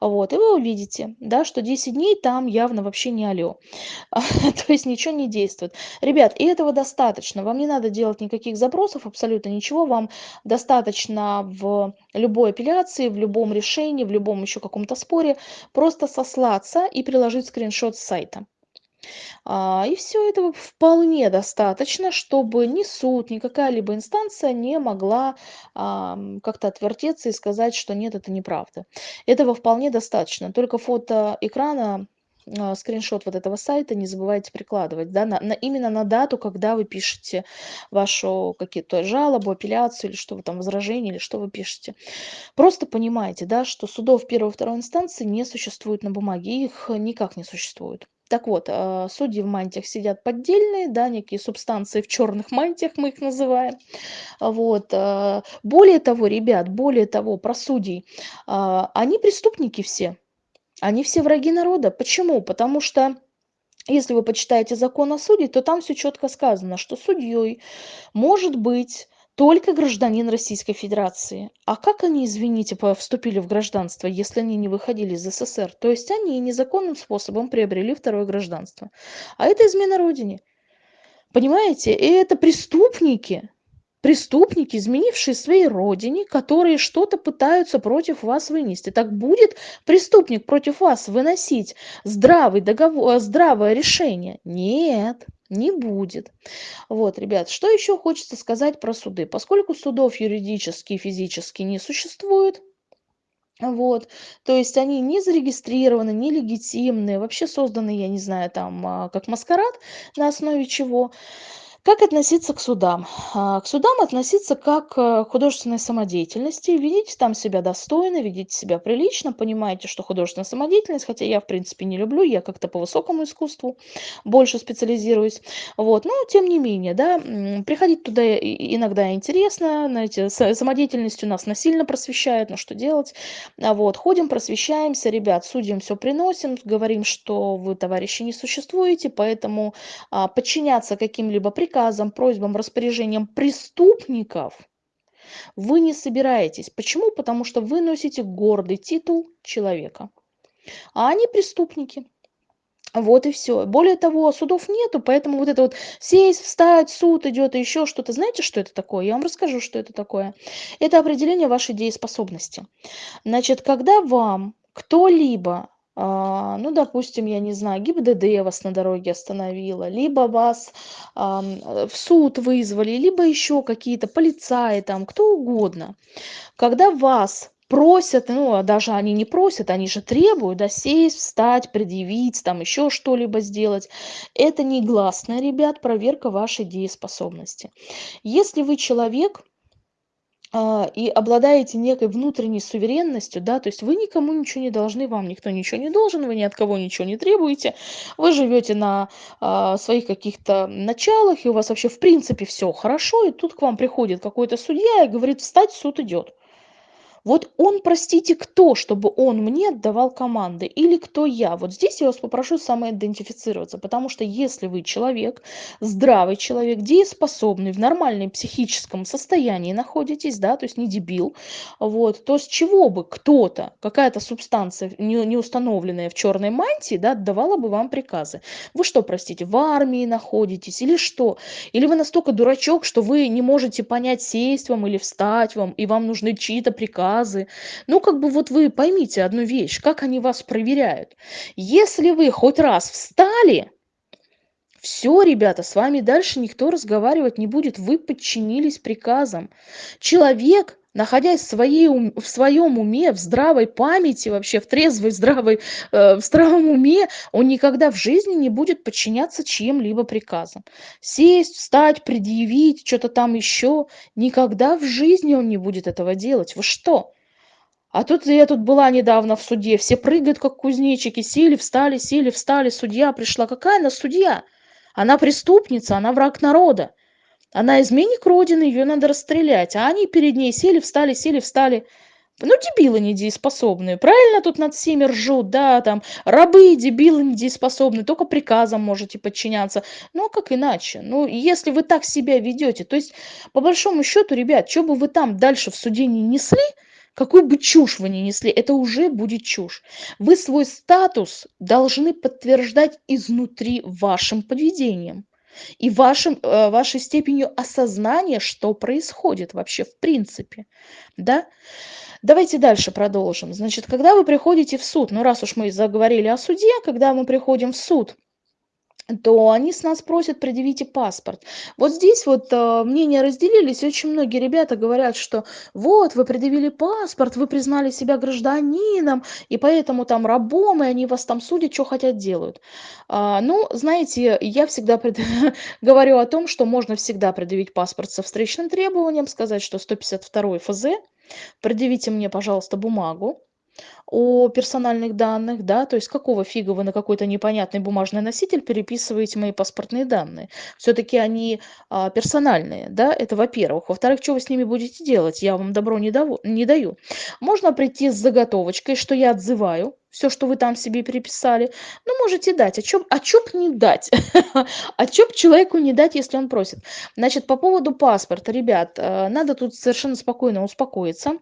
A: Вот, и вы увидите, да, что 10 дней там явно вообще не алё. То есть ничего не действует. Ребят, и этого достаточно. Вам не надо делать никаких запросов, абсолютно ничего. Вам достаточно в любой апелляции, в любом решении, в любом еще каком-то споре просто сослаться и приложить скриншот с сайта. А, и все этого вполне достаточно, чтобы ни суд, ни какая-либо инстанция не могла как-то отвертеться и сказать, что нет, это неправда. Этого вполне достаточно. Только фото экрана а, скриншот вот этого сайта не забывайте прикладывать, да, на, на, именно на дату, когда вы пишете вашу какие-то жалобу, апелляцию или что вы там, возражение или что вы пишете. Просто понимайте, да, что судов первой и второй инстанции не существует на бумаге, их никак не существует. Так вот, а, судьи в мантиях сидят поддельные, да, некие субстанции в черных мантиях, мы их называем. Вот. А, более того, ребят, более того, про судей, они преступники все, они все враги народа. Почему? Потому что если вы почитаете закон о суде, то там все четко сказано, что судьей может быть только гражданин Российской Федерации. А как они, извините, вступили в гражданство, если они не выходили из СССР? То есть они незаконным способом приобрели второе гражданство. А это измена Родине. Понимаете? И это преступники, преступники, изменившие своей родине, которые что-то пытаются против вас вынести. Так будет преступник против вас выносить здравый договор, здравое решение? Нет не будет. Вот, ребят, что еще хочется сказать про суды? Поскольку судов юридически и физически не существует, вот, то есть они не зарегистрированы, не легитимные, вообще созданы, я не знаю, там, а, как маскарад, на основе чего. Как относиться к судам? А, к судам относиться как к художественной самодеятельности. Ведите там себя достойно, ведите себя прилично, понимаете, что художественная самодеятельность, хотя я, в принципе, не люблю, я как-то по высокому искусству больше специализируюсь. Вот. Но, тем не менее, да, приходить туда иногда интересно, знаете, самодеятельность у нас насильно просвещает, но что делать? А вот. Ходим, просвещаемся, ребят, судьям все приносим, говорим, что вы, товарищи, не существуете, поэтому а, подчиняться каким-либо приказам приказам, просьбам, распоряжениям преступников вы не собираетесь. Почему? Потому что вы носите гордый титул человека. А они преступники. Вот и все. Более того, судов нету, поэтому вот это вот сесть, встать, суд идет и еще что-то. Знаете, что это такое? Я вам расскажу, что это такое. Это определение вашей дееспособности. Значит, когда вам кто-либо а, ну, допустим, я не знаю, ГИБДД вас на дороге остановила, либо вас в суд вызвали, либо еще какие-то полицаи там, кто угодно. Когда вас просят, ну, а даже они не просят, они же требуют, да, сесть, встать, предъявить, там еще что-либо сделать. Это негласная, ребят, проверка вашей дееспособности. Если вы человек, а, и обладаете некой внутренней суверенностью, да, то есть вы никому ничего не должны, вам никто ничего не должен, вы ни от кого ничего не требуете, вы живете на а, своих каких-то началах, и у вас вообще в принципе все хорошо, и тут к вам приходит какой-то судья и говорит, встать, суд идет. Вот он, простите, кто, чтобы он мне отдавал команды? Или кто я? Вот здесь я вас попрошу самоидентифицироваться, потому что если вы человек, здравый человек, дееспособный, в нормальном психическом состоянии находитесь, да, то есть не дебил, вот, то с чего бы кто-то, какая-то субстанция, не, не установленная в черной мантии, да, отдавала бы вам приказы? Вы что, простите, в армии находитесь или что? Или вы настолько дурачок, что вы не можете понять, сесть вам или встать вам, и вам нужны чьи-то приказы, базы. Ну, как бы вот вы поймите одну вещь, как они вас проверяют. Если вы хоть раз встали, все, ребята, с вами дальше никто разговаривать не будет. Вы подчинились приказам. Человек, находясь в, своей, в своем уме, в здравой памяти, вообще в трезвой, здравой, э, в здравом уме, он никогда в жизни не будет подчиняться чьим-либо приказам. Сесть, встать, предъявить, что-то там еще. Никогда в жизни он не будет этого делать. Вы что? А тут я тут была недавно в суде, все прыгают, как кузнечики, сели, встали, сели, встали, судья пришла. Какая она судья? Она преступница, она враг народа. Она изменник Родины, ее надо расстрелять. А они перед ней сели, встали, сели, встали. Ну, дебилы недееспособные. Правильно тут над всеми ржут, да, там, рабы, дебилы недееспособные, только приказам можете подчиняться. Ну, а как иначе? Ну, если вы так себя ведете, то есть, по большому счету, ребят, что бы вы там дальше в суде не несли, какую бы чушь вы ни несли, это уже будет чушь. Вы свой статус должны подтверждать изнутри вашим поведением и вашим, э, вашей степенью осознания, что происходит вообще в принципе. Да? Давайте дальше продолжим. Значит, когда вы приходите в суд, ну раз уж мы заговорили о суде, когда мы приходим в суд, то они с нас просят предъявите паспорт. Вот здесь вот э, мнения разделились, очень многие ребята говорят, что вот вы предъявили паспорт, вы признали себя гражданином, и поэтому там рабом, и они вас там судят, что хотят делают. А, ну, знаете, я всегда пред... говорю о том, что можно всегда предъявить паспорт со встречным требованием, сказать, что 152 ФЗ, предъявите мне, пожалуйста, бумагу, о персональных данных, да, то есть какого фига вы на какой-то непонятный бумажный носитель переписываете мои паспортные данные. Все-таки они а, персональные, да, это во-первых. Во-вторых, что вы с ними будете делать? Я вам добро не, даву, не даю. Можно прийти с заготовочкой, что я отзываю, все, что вы там себе переписали, ну, можете дать. А чё, а чё б не дать? а чё б человеку не дать, если он просит? Значит, по поводу паспорта, ребят, э, надо тут совершенно спокойно успокоиться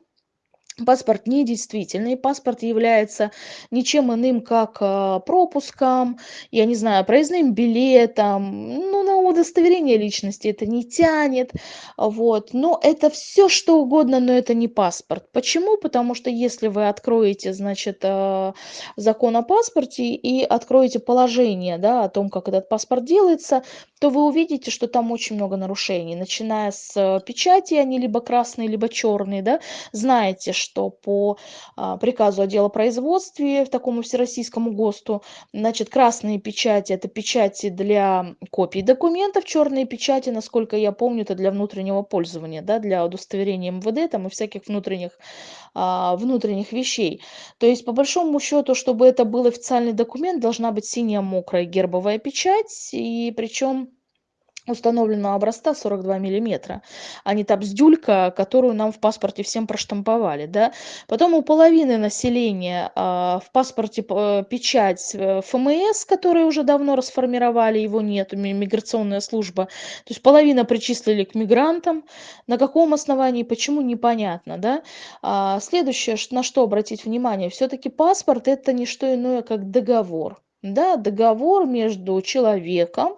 A: паспорт недействительный, паспорт является ничем иным, как э, пропуском, я не знаю, проездным билетом, ну, на удостоверение личности это не тянет, вот, но это все что угодно, но это не паспорт. Почему? Потому что если вы откроете, значит, э, закон о паспорте и откроете положение, да, о том, как этот паспорт делается, то вы увидите, что там очень много нарушений, начиная с э, печати, они либо красные, либо черные, да, знаете, что по а, приказу о делопроизводстве, в такому всероссийскому ГОСТу, значит, красные печати – это печати для копий документов, черные печати, насколько я помню, это для внутреннего пользования, да, для удостоверения МВД там, и всяких внутренних, а, внутренних вещей. То есть, по большому счету, чтобы это был официальный документ, должна быть синяя мокрая гербовая печать, и причем установленного образца 42 миллиметра, а не та бздюлька, которую нам в паспорте всем проштамповали. Да? Потом у половины населения а, в паспорте э, печать э, ФМС, который уже давно расформировали, его нет, миграционная служба. То есть половина причислили к мигрантам. На каком основании, почему, непонятно. Да? А, следующее, на что обратить внимание, все-таки паспорт это не что иное, как договор да, договор между человеком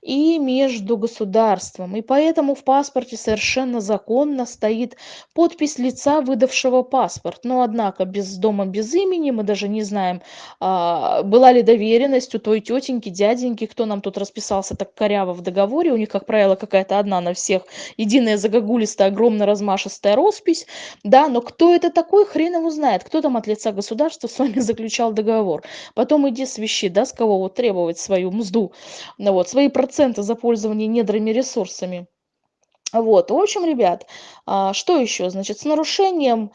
A: и между государством. И поэтому в паспорте совершенно законно стоит подпись лица, выдавшего паспорт. Но, однако, без дома, без имени, мы даже не знаем, а, была ли доверенность у той тетеньки, дяденьки, кто нам тут расписался так коряво в договоре. У них, как правило, какая-то одна на всех, единая загогулистая, огромная размашистая роспись. Да, но кто это такой, хрен его знает. Кто там от лица государства с вами заключал договор. Потом иди священник вообще, да, с кого вот требовать свою мзду, ну, вот, свои проценты за пользование недрами ресурсами. Вот, в общем, ребят, а, что еще? Значит, с нарушением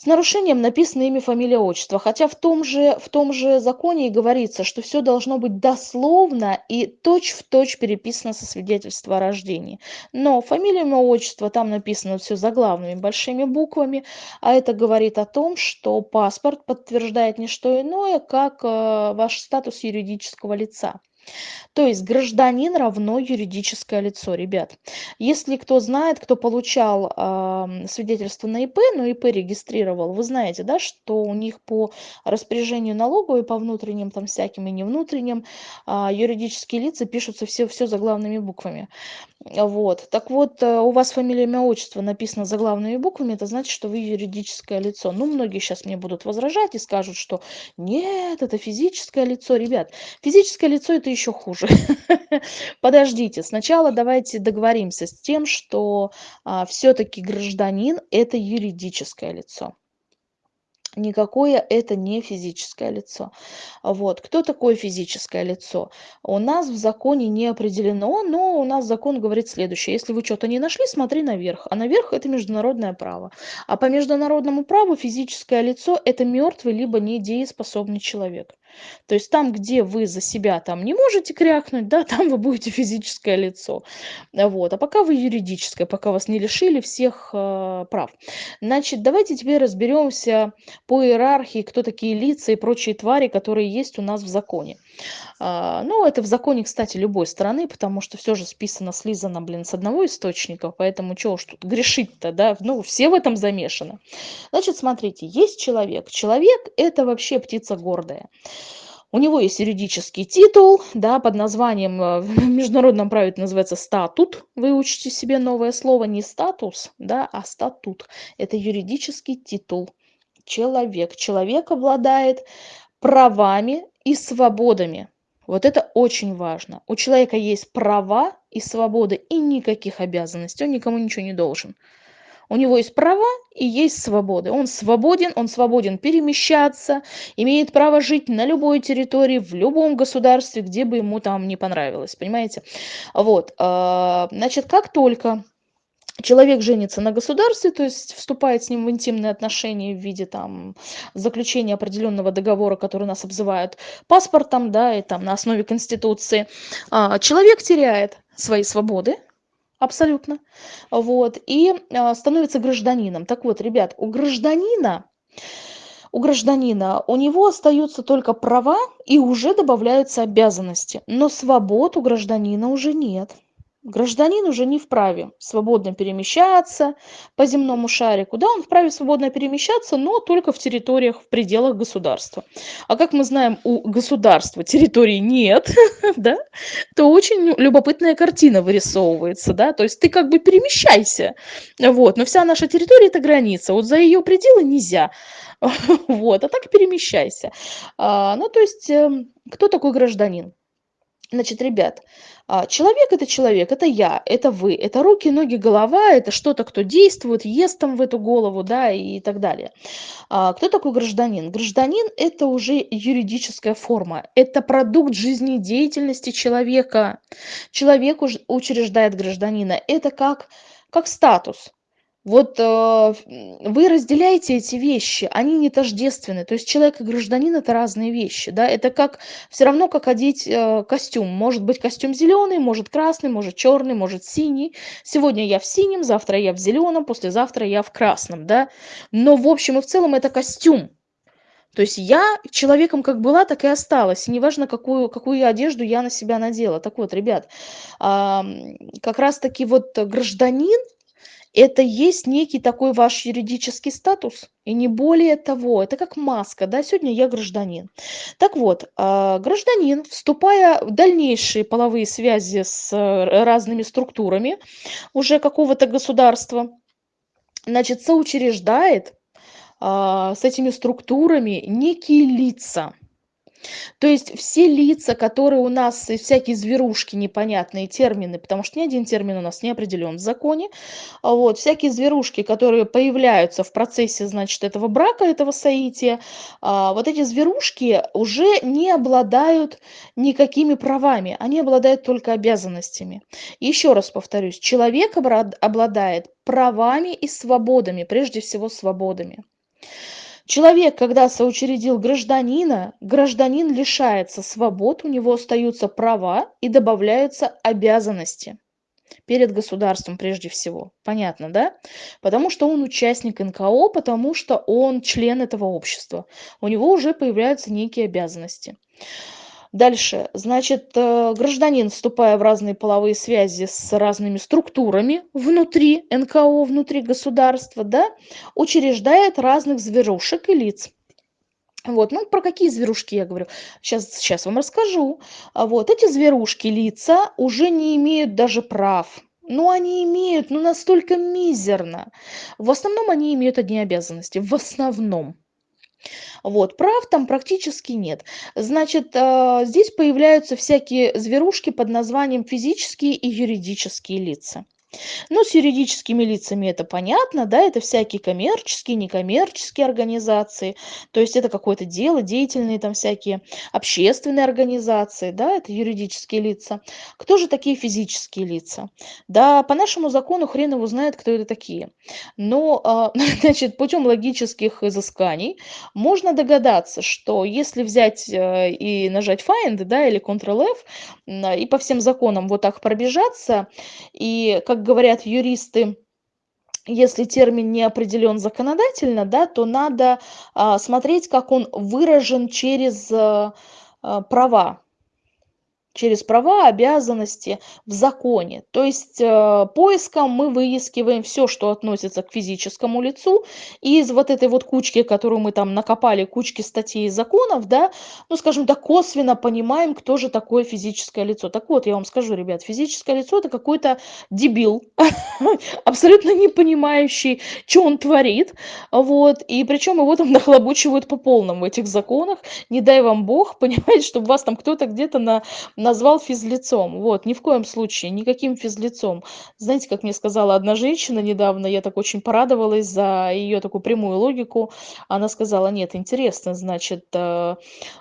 A: с нарушением написано имя, фамилия, отчество. Хотя в том же, в том же законе и говорится, что все должно быть дословно и точь-в-точь переписано со свидетельства о рождении. Но фамилия, имя, отчество, там написано все заглавными большими буквами, а это говорит о том, что паспорт подтверждает не что иное, как э, ваш статус юридического лица. То есть гражданин равно юридическое лицо, ребят. Если кто знает, кто получал э, свидетельство на ИП, но ИП регистрировал, вы знаете, да, что у них по распоряжению налоговой, по внутренним там всяким и не внутренним, э, юридические лица пишутся все, все заглавными буквами. Вот. Так вот, э, у вас фамилия, имя, отчество написано заглавными буквами, это значит, что вы юридическое лицо. Ну, многие сейчас мне будут возражать и скажут, что нет, это физическое лицо. Ребят, физическое лицо это еще хуже. Подождите, сначала давайте договоримся с тем, что а, все-таки гражданин это юридическое лицо никакое это не физическое лицо. Вот. Кто такое физическое лицо? У нас в законе не определено, но у нас закон говорит следующее. Если вы что-то не нашли, смотри наверх. А наверх это международное право. А по международному праву физическое лицо это мертвый либо недееспособный человек. То есть там, где вы за себя там не можете крякнуть, да, там вы будете физическое лицо. Вот. А пока вы юридическое, пока вас не лишили всех э, прав. Значит, давайте теперь разберемся по иерархии, кто такие лица и прочие твари, которые есть у нас в законе. А, ну, это в законе, кстати, любой страны, потому что все же списано, слизано, блин, с одного источника, поэтому чего уж тут грешить-то, да, ну, все в этом замешаны. Значит, смотрите, есть человек. Человек – это вообще птица гордая. У него есть юридический титул, да, под названием, э, в международном праве это называется статут. Вы учите себе новое слово, не статус, да, а статут. Это юридический титул. Человек. Человек обладает правами и свободами. Вот это очень важно. У человека есть права и свободы и никаких обязанностей. Он никому ничего не должен. У него есть права и есть свободы. Он свободен, он свободен перемещаться, имеет право жить на любой территории, в любом государстве, где бы ему там не понравилось. Понимаете? Вот. А, значит, как только человек женится на государстве, то есть вступает с ним в интимные отношения в виде там заключения определенного договора, который нас обзывают паспортом, да, и там на основе Конституции, а, человек теряет свои свободы, абсолютно, вот, и а, становится гражданином. Так вот, ребят, у гражданина у гражданина, у него остаются только права и уже добавляются обязанности, но свобод у гражданина уже нет. Гражданин уже не вправе свободно перемещаться по земному шарику. Да, он вправе свободно перемещаться, но только в территориях, в пределах государства. А как мы знаем, у государства территории нет, да, то очень любопытная картина вырисовывается, да, то есть ты как бы перемещайся, вот, но вся наша территория это граница, вот за ее пределы нельзя, вот, а так перемещайся. А, ну, то есть, эм, кто такой гражданин? Значит, ребят, человек это человек, это я, это вы, это руки, ноги, голова, это что-то, кто действует, ест там в эту голову, да, и так далее. А, кто такой гражданин? Гражданин это уже юридическая форма, это продукт жизнедеятельности человека. Человек учреждает гражданина, это как, как статус. Вот э, вы разделяете эти вещи, они не тождественны. То есть человек и гражданин это разные вещи. Да? Это как все равно как одеть э, костюм. Может быть костюм зеленый, может красный, может черный, может синий. Сегодня я в синем, завтра я в зеленом, послезавтра я в красном. Да? Но в общем и в целом это костюм. То есть я человеком как была, так и осталась. И неважно, какую, какую одежду я на себя надела. Так вот, ребят, как раз-таки вот гражданин, это есть некий такой ваш юридический статус, и не более того. Это как маска, да, сегодня я гражданин. Так вот, а, гражданин, вступая в дальнейшие половые связи с э, разными структурами уже какого-то государства, значит, соучреждает а, с этими структурами некие лица. То есть все лица, которые у нас, и всякие зверушки, непонятные термины, потому что ни один термин у нас не определен в законе, а вот, всякие зверушки, которые появляются в процессе, значит, этого брака, этого соития, а, вот эти зверушки уже не обладают никакими правами, они обладают только обязанностями. Еще раз повторюсь, человек обладает правами и свободами, прежде всего свободами. Человек, когда соучредил гражданина, гражданин лишается свобод, у него остаются права и добавляются обязанности перед государством прежде всего. Понятно, да? Потому что он участник НКО, потому что он член этого общества. У него уже появляются некие обязанности. Дальше, значит, э, гражданин, вступая в разные половые связи с разными структурами внутри НКО, внутри государства, да, учреждает разных зверушек и лиц. Вот, ну, про какие зверушки я говорю? Сейчас, сейчас вам расскажу. А вот, эти зверушки, лица, уже не имеют даже прав. Ну, они имеют, ну, настолько мизерно. В основном они имеют одни обязанности. В основном. Вот, прав там практически нет. Значит, а, здесь появляются всякие зверушки под названием физические и юридические лица. Ну, с юридическими лицами это понятно, да, это всякие коммерческие, некоммерческие организации, то есть это какое-то дело, деятельные там всякие общественные организации, да, это юридические лица. Кто же такие физические лица? Да, по нашему закону хрен его знает, кто это такие. Но, а, значит, путем логических изысканий можно догадаться, что если взять э, и нажать Find, да, или Ctrl-F, и по всем законам вот так пробежаться, и как говорят юристы, если термин не определен законодательно, да, то надо а, смотреть, как он выражен через а, а, права через права, обязанности в законе. То есть э, поиском мы выискиваем все, что относится к физическому лицу. И из вот этой вот кучки, которую мы там накопали, кучки статей и законов, да, ну, скажем так, косвенно понимаем, кто же такое физическое лицо. Так вот, я вам скажу, ребят, физическое лицо – это какой-то дебил, абсолютно не понимающий, что он творит. Вот. И причем его там нахлобучивают по полному в этих законах. Не дай вам бог, понимаете, чтобы вас там кто-то где-то на назвал физлицом. Вот, ни в коем случае, никаким физлицом. Знаете, как мне сказала одна женщина недавно, я так очень порадовалась за ее такую прямую логику. Она сказала, нет, интересно, значит, э,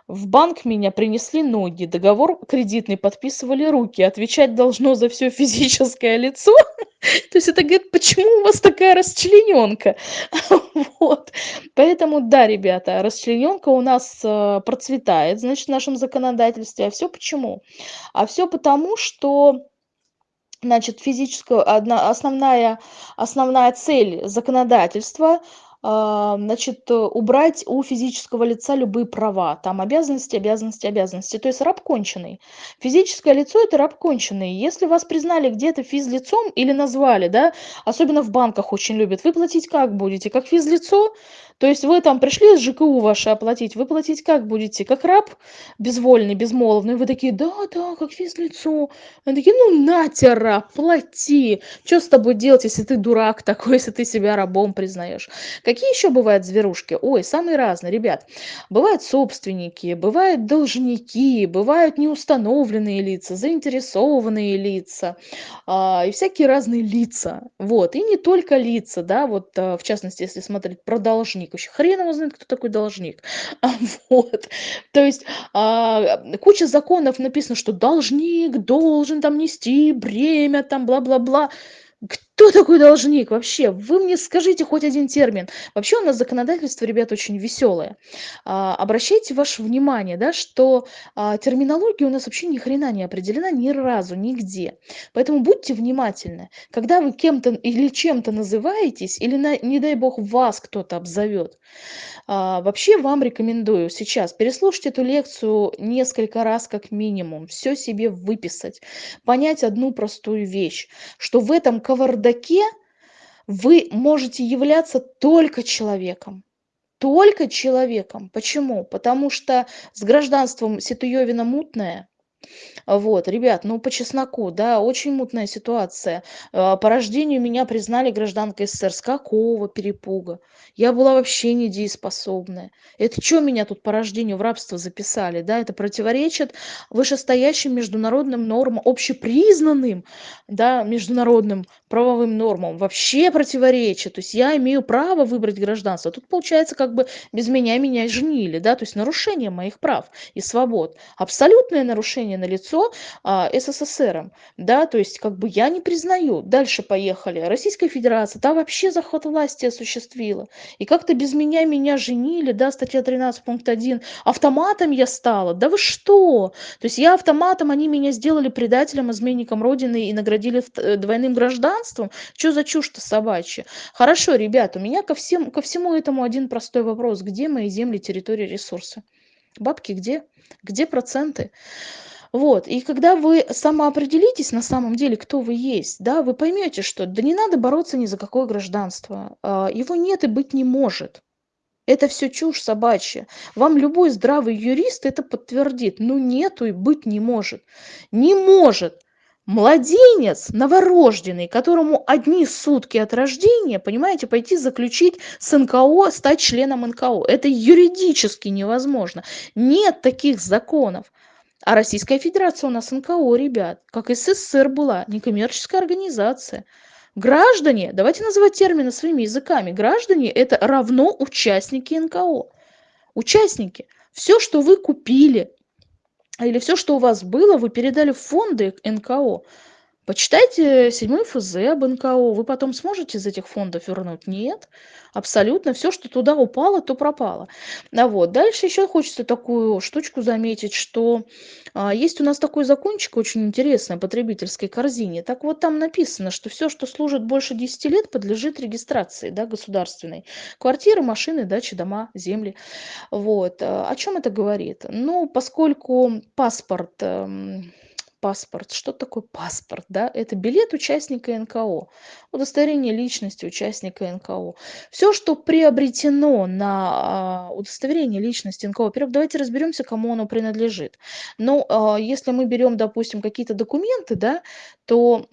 A: в банк меня принесли ноги, договор кредитный подписывали руки, отвечать должно за все физическое лицо. То есть это говорит, почему у вас такая расчлененка? Вот. Поэтому, да, ребята, расчлененка у нас э, процветает, значит, в нашем законодательстве. А все почему? А все потому, что значит, физическую, одна, основная, основная цель законодательства значит, убрать у физического лица любые права, там обязанности, обязанности, обязанности, то есть раб конченый. Физическое лицо – это раб конченый. Если вас признали где-то физлицом или назвали, да, особенно в банках очень любят, вы платить как будете? Как физлицо? То есть вы там пришли с ЖКУ ваше оплатить, вы платить как будете? Как раб безвольный, безмолвный? Вы такие, да, да, как физлицо. Они такие, ну нате, раб, плати. Что с тобой делать, если ты дурак такой, если ты себя рабом признаешь? Какие еще бывают зверушки? Ой, самые разные, ребят. Бывают собственники, бывают должники, бывают неустановленные лица, заинтересованные лица а, и всякие разные лица. Вот, и не только лица, да, вот а, в частности, если смотреть про должник, должник. Вообще хрен его знает, кто такой должник. А, вот. То есть а, куча законов написано, что должник должен там нести бремя, там бла-бла-бла. Кто такой должник вообще? Вы мне скажите хоть один термин. Вообще у нас законодательство, ребят, очень веселое. А, обращайте ваше внимание, да, что а, терминология у нас вообще ни хрена не определена ни разу, нигде. Поэтому будьте внимательны. Когда вы кем-то или чем-то называетесь, или, на, не дай бог, вас кто-то обзовет, а, вообще вам рекомендую сейчас переслушать эту лекцию несколько раз как минимум, все себе выписать, понять одну простую вещь, что в этом кавардаке вы можете являться только человеком. Только человеком. Почему? Потому что с гражданством Ситуевина мутная. Вот, ребят, ну по чесноку, да, очень мутная ситуация. А, по рождению меня признали гражданкой СССР. С какого перепуга? Я была вообще недееспособная. Это что меня тут по рождению в рабство записали, да? Это противоречит вышестоящим международным нормам, общепризнанным, да, международным правовым нормам. Вообще противоречит. То есть я имею право выбрать гражданство. Тут получается как бы без меня меня женили, да, то есть нарушение моих прав и свобод. Абсолютное нарушение на лицо а, СССР, да, то есть как бы я не признаю. Дальше поехали. Российская Федерация, та вообще захват власти осуществила. И как-то без меня меня женили, да, статья 13 пункт 1. Автоматом я стала. Да вы что? То есть я автоматом, они меня сделали предателем, изменником Родины и наградили э, двойным гражданством. Что за чушь-то собачья? Хорошо, ребят, у меня ко, всем, ко всему этому один простой вопрос. Где мои земли, территории, ресурсы? Бабки где? Где проценты? Вот, и когда вы самоопределитесь на самом деле, кто вы есть, да, вы поймете, что да не надо бороться ни за какое гражданство, а, его нет и быть не может. Это все чушь собачья. Вам любой здравый юрист это подтвердит. Ну нету и быть не может. Не может. Младенец новорожденный, которому одни сутки от рождения, понимаете, пойти заключить с НКО, стать членом НКО. Это юридически невозможно. Нет таких законов. А Российская Федерация у нас НКО, ребят, как СССР была, некоммерческая организация. Граждане, давайте называть термины своими языками, граждане это равно участники НКО. Участники. Все, что вы купили, или все, что у вас было, вы передали в фонды НКО. Почитайте седьмой ФЗ об НКО, вы потом сможете из этих фондов вернуть? Нет, абсолютно. Все, что туда упало, то пропало. А вот. Дальше еще хочется такую штучку заметить, что а, есть у нас такой закончик очень интересный о потребительской корзине. Так вот там написано, что все, что служит больше 10 лет, подлежит регистрации да, государственной. Квартиры, машины, дачи, дома, земли. Вот. А, о чем это говорит? Ну, поскольку паспорт эм, паспорт. Что такое паспорт? Да? Это билет участника НКО, удостоверение личности участника НКО. Все, что приобретено на а, удостоверение личности НКО, во-первых, давайте разберемся, кому оно принадлежит. Но ну, а, если мы берем, допустим, какие-то документы, да, то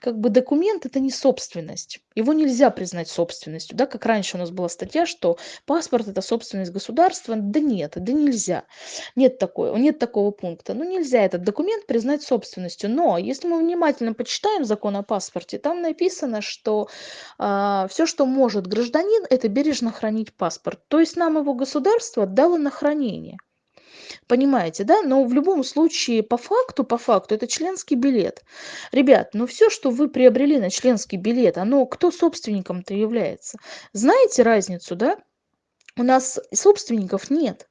A: как бы документ это не собственность. Его нельзя признать собственностью. Да? Как раньше у нас была статья, что паспорт это собственность государства. Да нет, да нельзя. Нет, такого, нет такого пункта. Ну нельзя этот документ признать собственностью. Но если мы внимательно почитаем закон о паспорте, там написано, что э, а, все, что может гражданин, это бережно хранить паспорт. То есть нам его государство дало на хранение. Понимаете, да? Но в любом случае, по факту, по факту, это членский билет. Ребят, ну все, что вы приобрели на членский билет, оно кто собственником-то является? Знаете разницу, да? У нас собственников нет.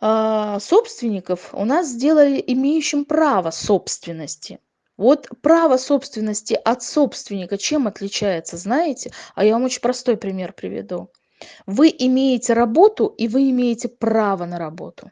A: А, собственников у нас сделали имеющим право собственности. Вот право собственности от собственника чем отличается, знаете? А я вам очень простой пример приведу. Вы имеете работу, и вы имеете право на работу.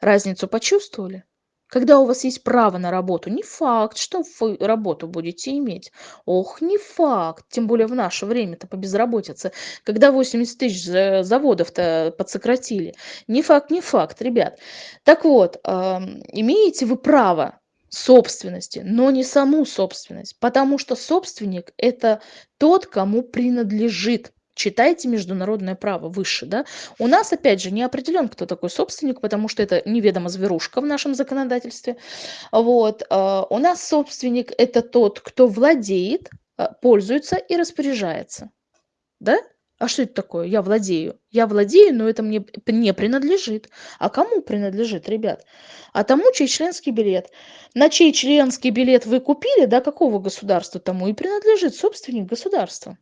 A: Разницу почувствовали? Когда у вас есть право на работу, не факт, что вы работу будете иметь. Ох, не факт. Тем более в наше время-то по безработице. Когда 80 тысяч заводов-то подсократили. Не факт, не факт, ребят. Так вот, имеете вы право собственности, но не саму собственность. Потому что собственник – это тот, кому принадлежит читайте международное право выше, да. У нас, опять же, не определен, кто такой собственник, потому что это неведомо зверушка в нашем законодательстве. Вот. А, у нас собственник – это тот, кто владеет, а, пользуется и распоряжается. Да? А что это такое? Я владею. Я владею, но это мне не принадлежит. А кому принадлежит, ребят? А тому, чей членский билет. На чей членский билет вы купили, да, какого государства тому и принадлежит собственник государства.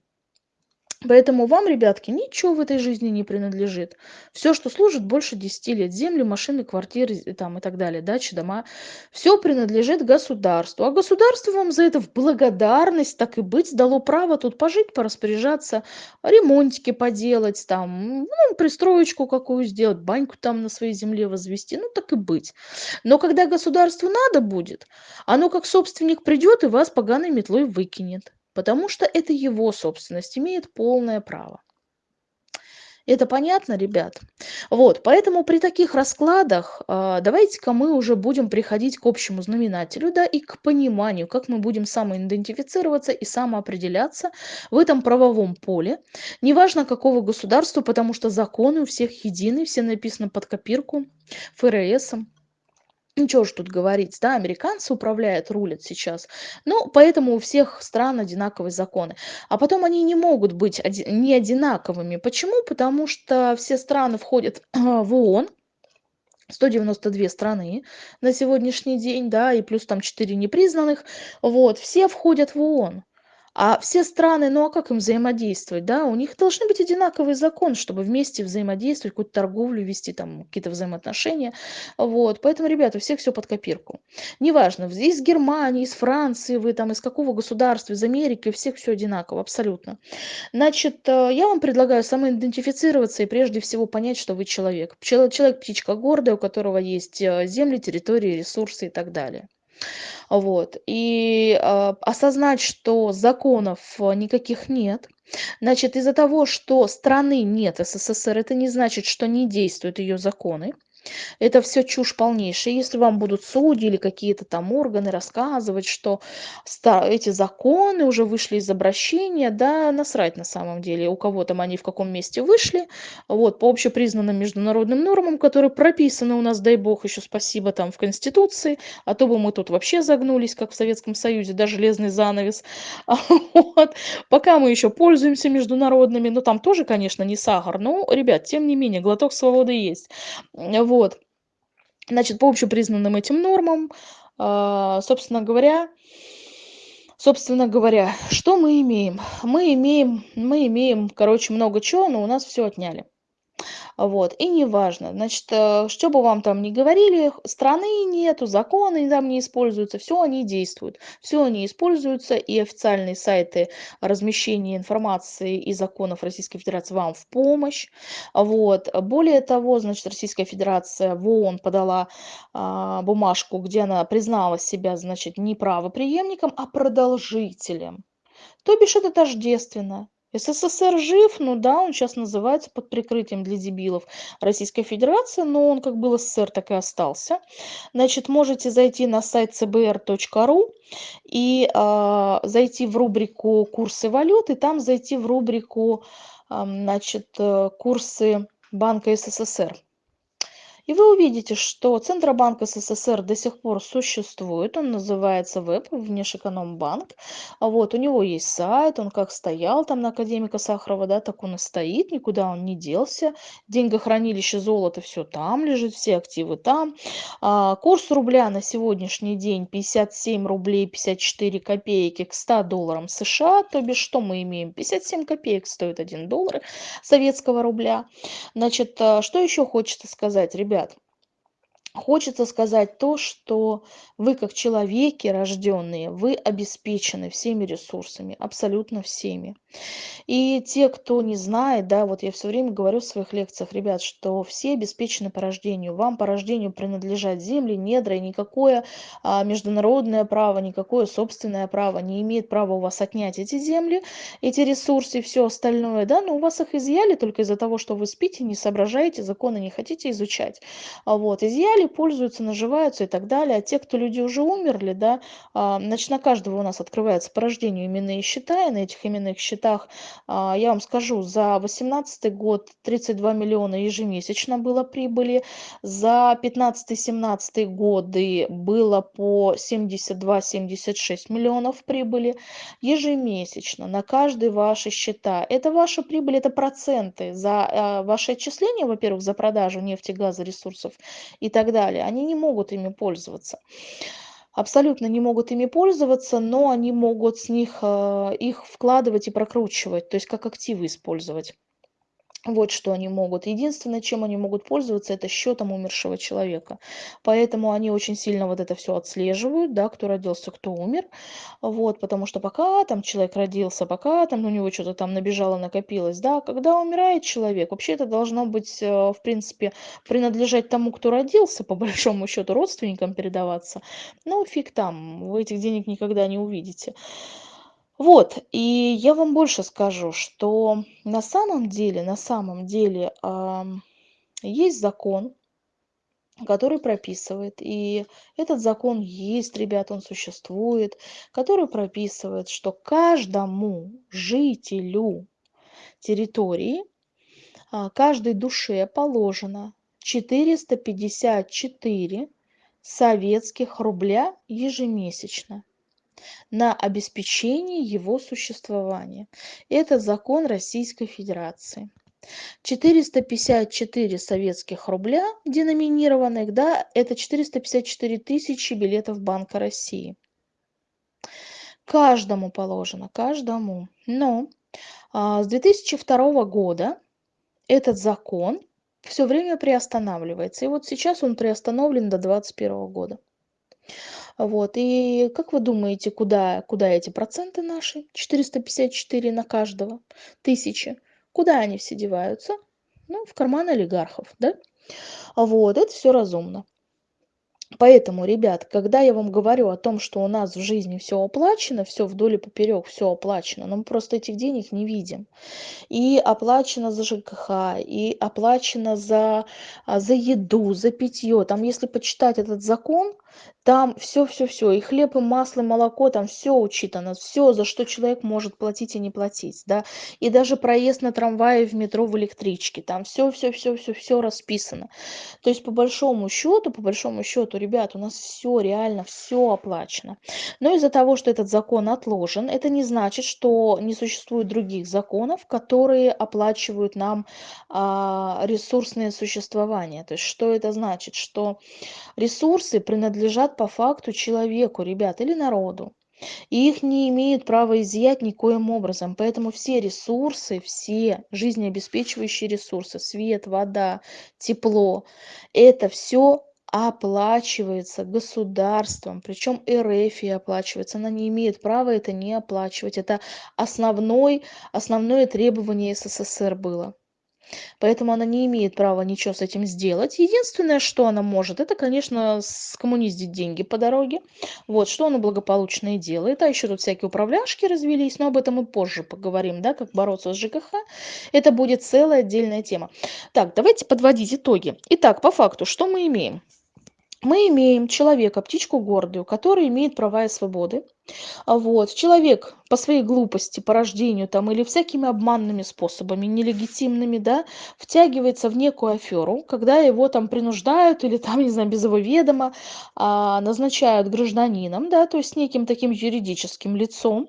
A: Поэтому вам, ребятки, ничего в этой жизни не принадлежит. Все, что служит больше 10 лет, земли, машины, квартиры там, и так далее, дачи, дома, все принадлежит государству. А государство вам за это в благодарность, так и быть, дало право тут пожить, пораспоряжаться, ремонтики поделать, там, ну, пристроечку какую сделать, баньку там на своей земле возвести, ну, так и быть. Но когда государству надо будет, оно как собственник придет и вас поганой метлой выкинет потому что это его собственность, имеет полное право. Это понятно, ребят? Вот, поэтому при таких раскладах э, давайте-ка мы уже будем приходить к общему знаменателю, да, и к пониманию, как мы будем самоидентифицироваться и самоопределяться в этом правовом поле. Неважно, какого государства, потому что законы у всех едины, все написаны под копирку ФРСом. Ничего ж тут говорить, да, американцы управляют, рулят сейчас. Ну, поэтому у всех стран одинаковые законы. А потом они не могут быть оди- не одинаковыми. Почему? Потому что все страны входят в ООН, 192 страны на сегодняшний день, да, и плюс там 4 непризнанных, вот, все входят в ООН. А все страны, ну а как им взаимодействовать, да? У них должны быть одинаковые законы, чтобы вместе взаимодействовать, какую-то торговлю вести, там какие-то взаимоотношения. Вот, поэтому, ребята, у всех все под копирку. Неважно, из Германии, из Франции вы, там, из какого государства, из Америки, у всех все одинаково, абсолютно. Значит, э, я вам предлагаю самоидентифицироваться и прежде всего понять, что вы человек. Человек птичка гордая, у которого есть э, земли, территории, ресурсы и так далее. Вот. И э, осознать, что законов никаких нет, Значит, из-за того, что страны нет СССР, это не значит, что не действуют ее законы. Это все чушь полнейшая. Если вам будут судьи или какие-то там органы рассказывать, что эти законы уже вышли из обращения, да насрать на самом деле, у кого там они в каком месте вышли. Вот, по общепризнанным международным нормам, которые прописаны у нас, дай бог, еще спасибо, там в Конституции, а то бы мы тут вообще загнулись, как в Советском Союзе, да, железный занавес. Вот. Пока мы еще пользуемся международными, но там тоже, конечно, не сахар, но, ребят, тем не менее, глоток свободы есть. Вот. Вот. Значит, по общепризнанным этим нормам, а, собственно говоря, собственно говоря, что мы имеем? Мы имеем, мы имеем, короче, много чего, но у нас все отняли. Вот, и неважно, значит, э, что бы вам там ни говорили, страны нету, законы там не используются, все они действуют, все они используются, и официальные сайты размещения информации и законов Российской Федерации вам в помощь. Вот. Более того, значит, Российская Федерация в ООН подала а, бумажку, где она признала себя, значит, не правоприемником, а продолжителем. То бишь это тождественно. СССР жив, ну да, он сейчас называется под прикрытием для дебилов Российская Федерация, но он как был СССР, так и остался. Значит, можете зайти на сайт cbr.ru и э, зайти в рубрику «Курсы валют», и там зайти в рубрику э, значит, «Курсы Банка СССР». И вы увидите, что Центробанк СССР до сих пор существует, он называется ВЭБ, Внешэкономбанк. Вот, у него есть сайт, он как стоял там на академика Сахарова, да, так он и стоит, никуда он не делся. Деньгохранилище золото все там лежит, все активы там. А, курс рубля на сегодняшний день 57 рублей 54 копейки к 100 долларам США, то бишь что мы имеем? 57 копеек стоит 1 доллар советского рубля. Значит, а, что еще хочется сказать, ребят? Ребят Хочется сказать то, что вы как человеки рожденные, вы обеспечены всеми ресурсами, абсолютно всеми. И те, кто не знает, да, вот я все время говорю в своих лекциях, ребят, что все обеспечены по рождению. Вам по рождению принадлежат земли, недра, и никакое а, международное право, никакое собственное право не имеет права у вас отнять эти земли, эти ресурсы и все остальное, да, но у вас их изъяли только из-за того, что вы спите, не соображаете, законы не хотите изучать. А вот, изъяли жили, пользуются, наживаются и так далее. А те, кто люди уже умерли, да, а, значит, на каждого у нас открывается по рождению именные счета, и на этих именных счетах, а, я вам скажу, за 2018 год 32 миллиона ежемесячно было прибыли, за 15-17 годы было по 72-76 миллионов прибыли ежемесячно на каждый ваши счета. Это ваша прибыль, это проценты за а, ваши отчисления, во-первых, за продажу нефти, газа, ресурсов и так далее, они не могут ими пользоваться. Абсолютно не могут ими пользоваться, но они могут с них э, их вкладывать и прокручивать, то есть как активы использовать. Вот что они могут. Единственное, чем они могут пользоваться, это счетом умершего человека. Поэтому они очень сильно вот это все отслеживают, да, кто родился, кто умер. Вот, потому что пока там человек родился, пока там у него что-то там набежало, накопилось, да, когда умирает человек, вообще это должно быть, э, в принципе, принадлежать тому, кто родился, по большому счету, родственникам передаваться. Ну, фиг там, вы этих денег никогда не увидите. Вот, и я вам больше скажу, что на самом деле, на самом деле есть закон, который прописывает, и этот закон есть, ребят, он существует, который прописывает, что каждому жителю территории, а, каждой душе положено 454 советских рубля ежемесячно на обеспечение его существования. Это закон Российской Федерации. 454 советских рубля деноминированных, да, это 454 тысячи билетов Банка России. Каждому положено, каждому. Но а, с 2002 года этот закон все время приостанавливается. И вот сейчас он приостановлен до 2021 года. Вот. И как вы думаете, куда, куда эти проценты наши? 454 на каждого, тысячи. Куда они все деваются? Ну, в карман олигархов, да? Вот, это все разумно. Поэтому, ребят, когда я вам говорю о том, что у нас в жизни все оплачено, все вдоль и поперёк, всё оплачено, но мы просто этих денег не видим. И оплачено за ЖКХ, и оплачено за, а, за еду, за питье. Там, если почитать этот закон, там все, все, все, и хлеб, и масло, и молоко, там все учитано, все, за что человек может платить и не платить, да. И даже проезд на трамвае, в метро, в электричке, там все, все, все, все, все расписано. То есть по большому счету, по большому счету, ребят, у нас все реально, все оплачено. Но из-за того, что этот закон отложен, это не значит, что не существует других законов, которые оплачивают нам а, ресурсное существование. То есть что это значит? Что ресурсы принадлежат по факту человеку, ребят, или народу. И их не имеют права изъять никоим образом. Поэтому все ресурсы, все жизнеобеспечивающие ресурсы, свет, вода, тепло, это все оплачивается государством, причем РФ оплачивается. Она не имеет права это не оплачивать. Это основной, основное требование СССР было. Поэтому она не имеет права ничего с этим сделать. Единственное, что она может, это, конечно, скоммуниздить деньги по дороге. Вот, что она благополучно и делает. А еще тут всякие управляшки развелись, но об этом мы позже поговорим, да, как бороться с ЖКХ. Это будет целая отдельная тема. Так, давайте подводить итоги. Итак, по факту, что мы имеем? Мы имеем человека, птичку гордую, который имеет права и свободы. А вот. Человек по своей глупости, по рождению там, или всякими обманными способами, нелегитимными, да, втягивается в некую аферу, когда его там принуждают или там, не знаю, без его ведома а, назначают гражданином, да, то есть неким таким юридическим лицом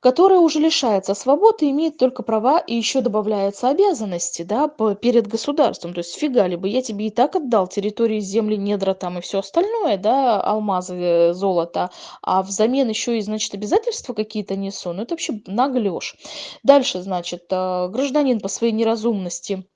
A: которая уже лишается свободы, имеет только права и еще добавляются обязанности, да, перед государством. То есть фига ли бы, я тебе и так отдал территории, земли, недра там и все остальное, да, алмазы, э, золото, а взамен еще и, значит, обязательства какие-то несу. Ну, это вообще наглешь. Дальше, значит, э, гражданин по своей неразумности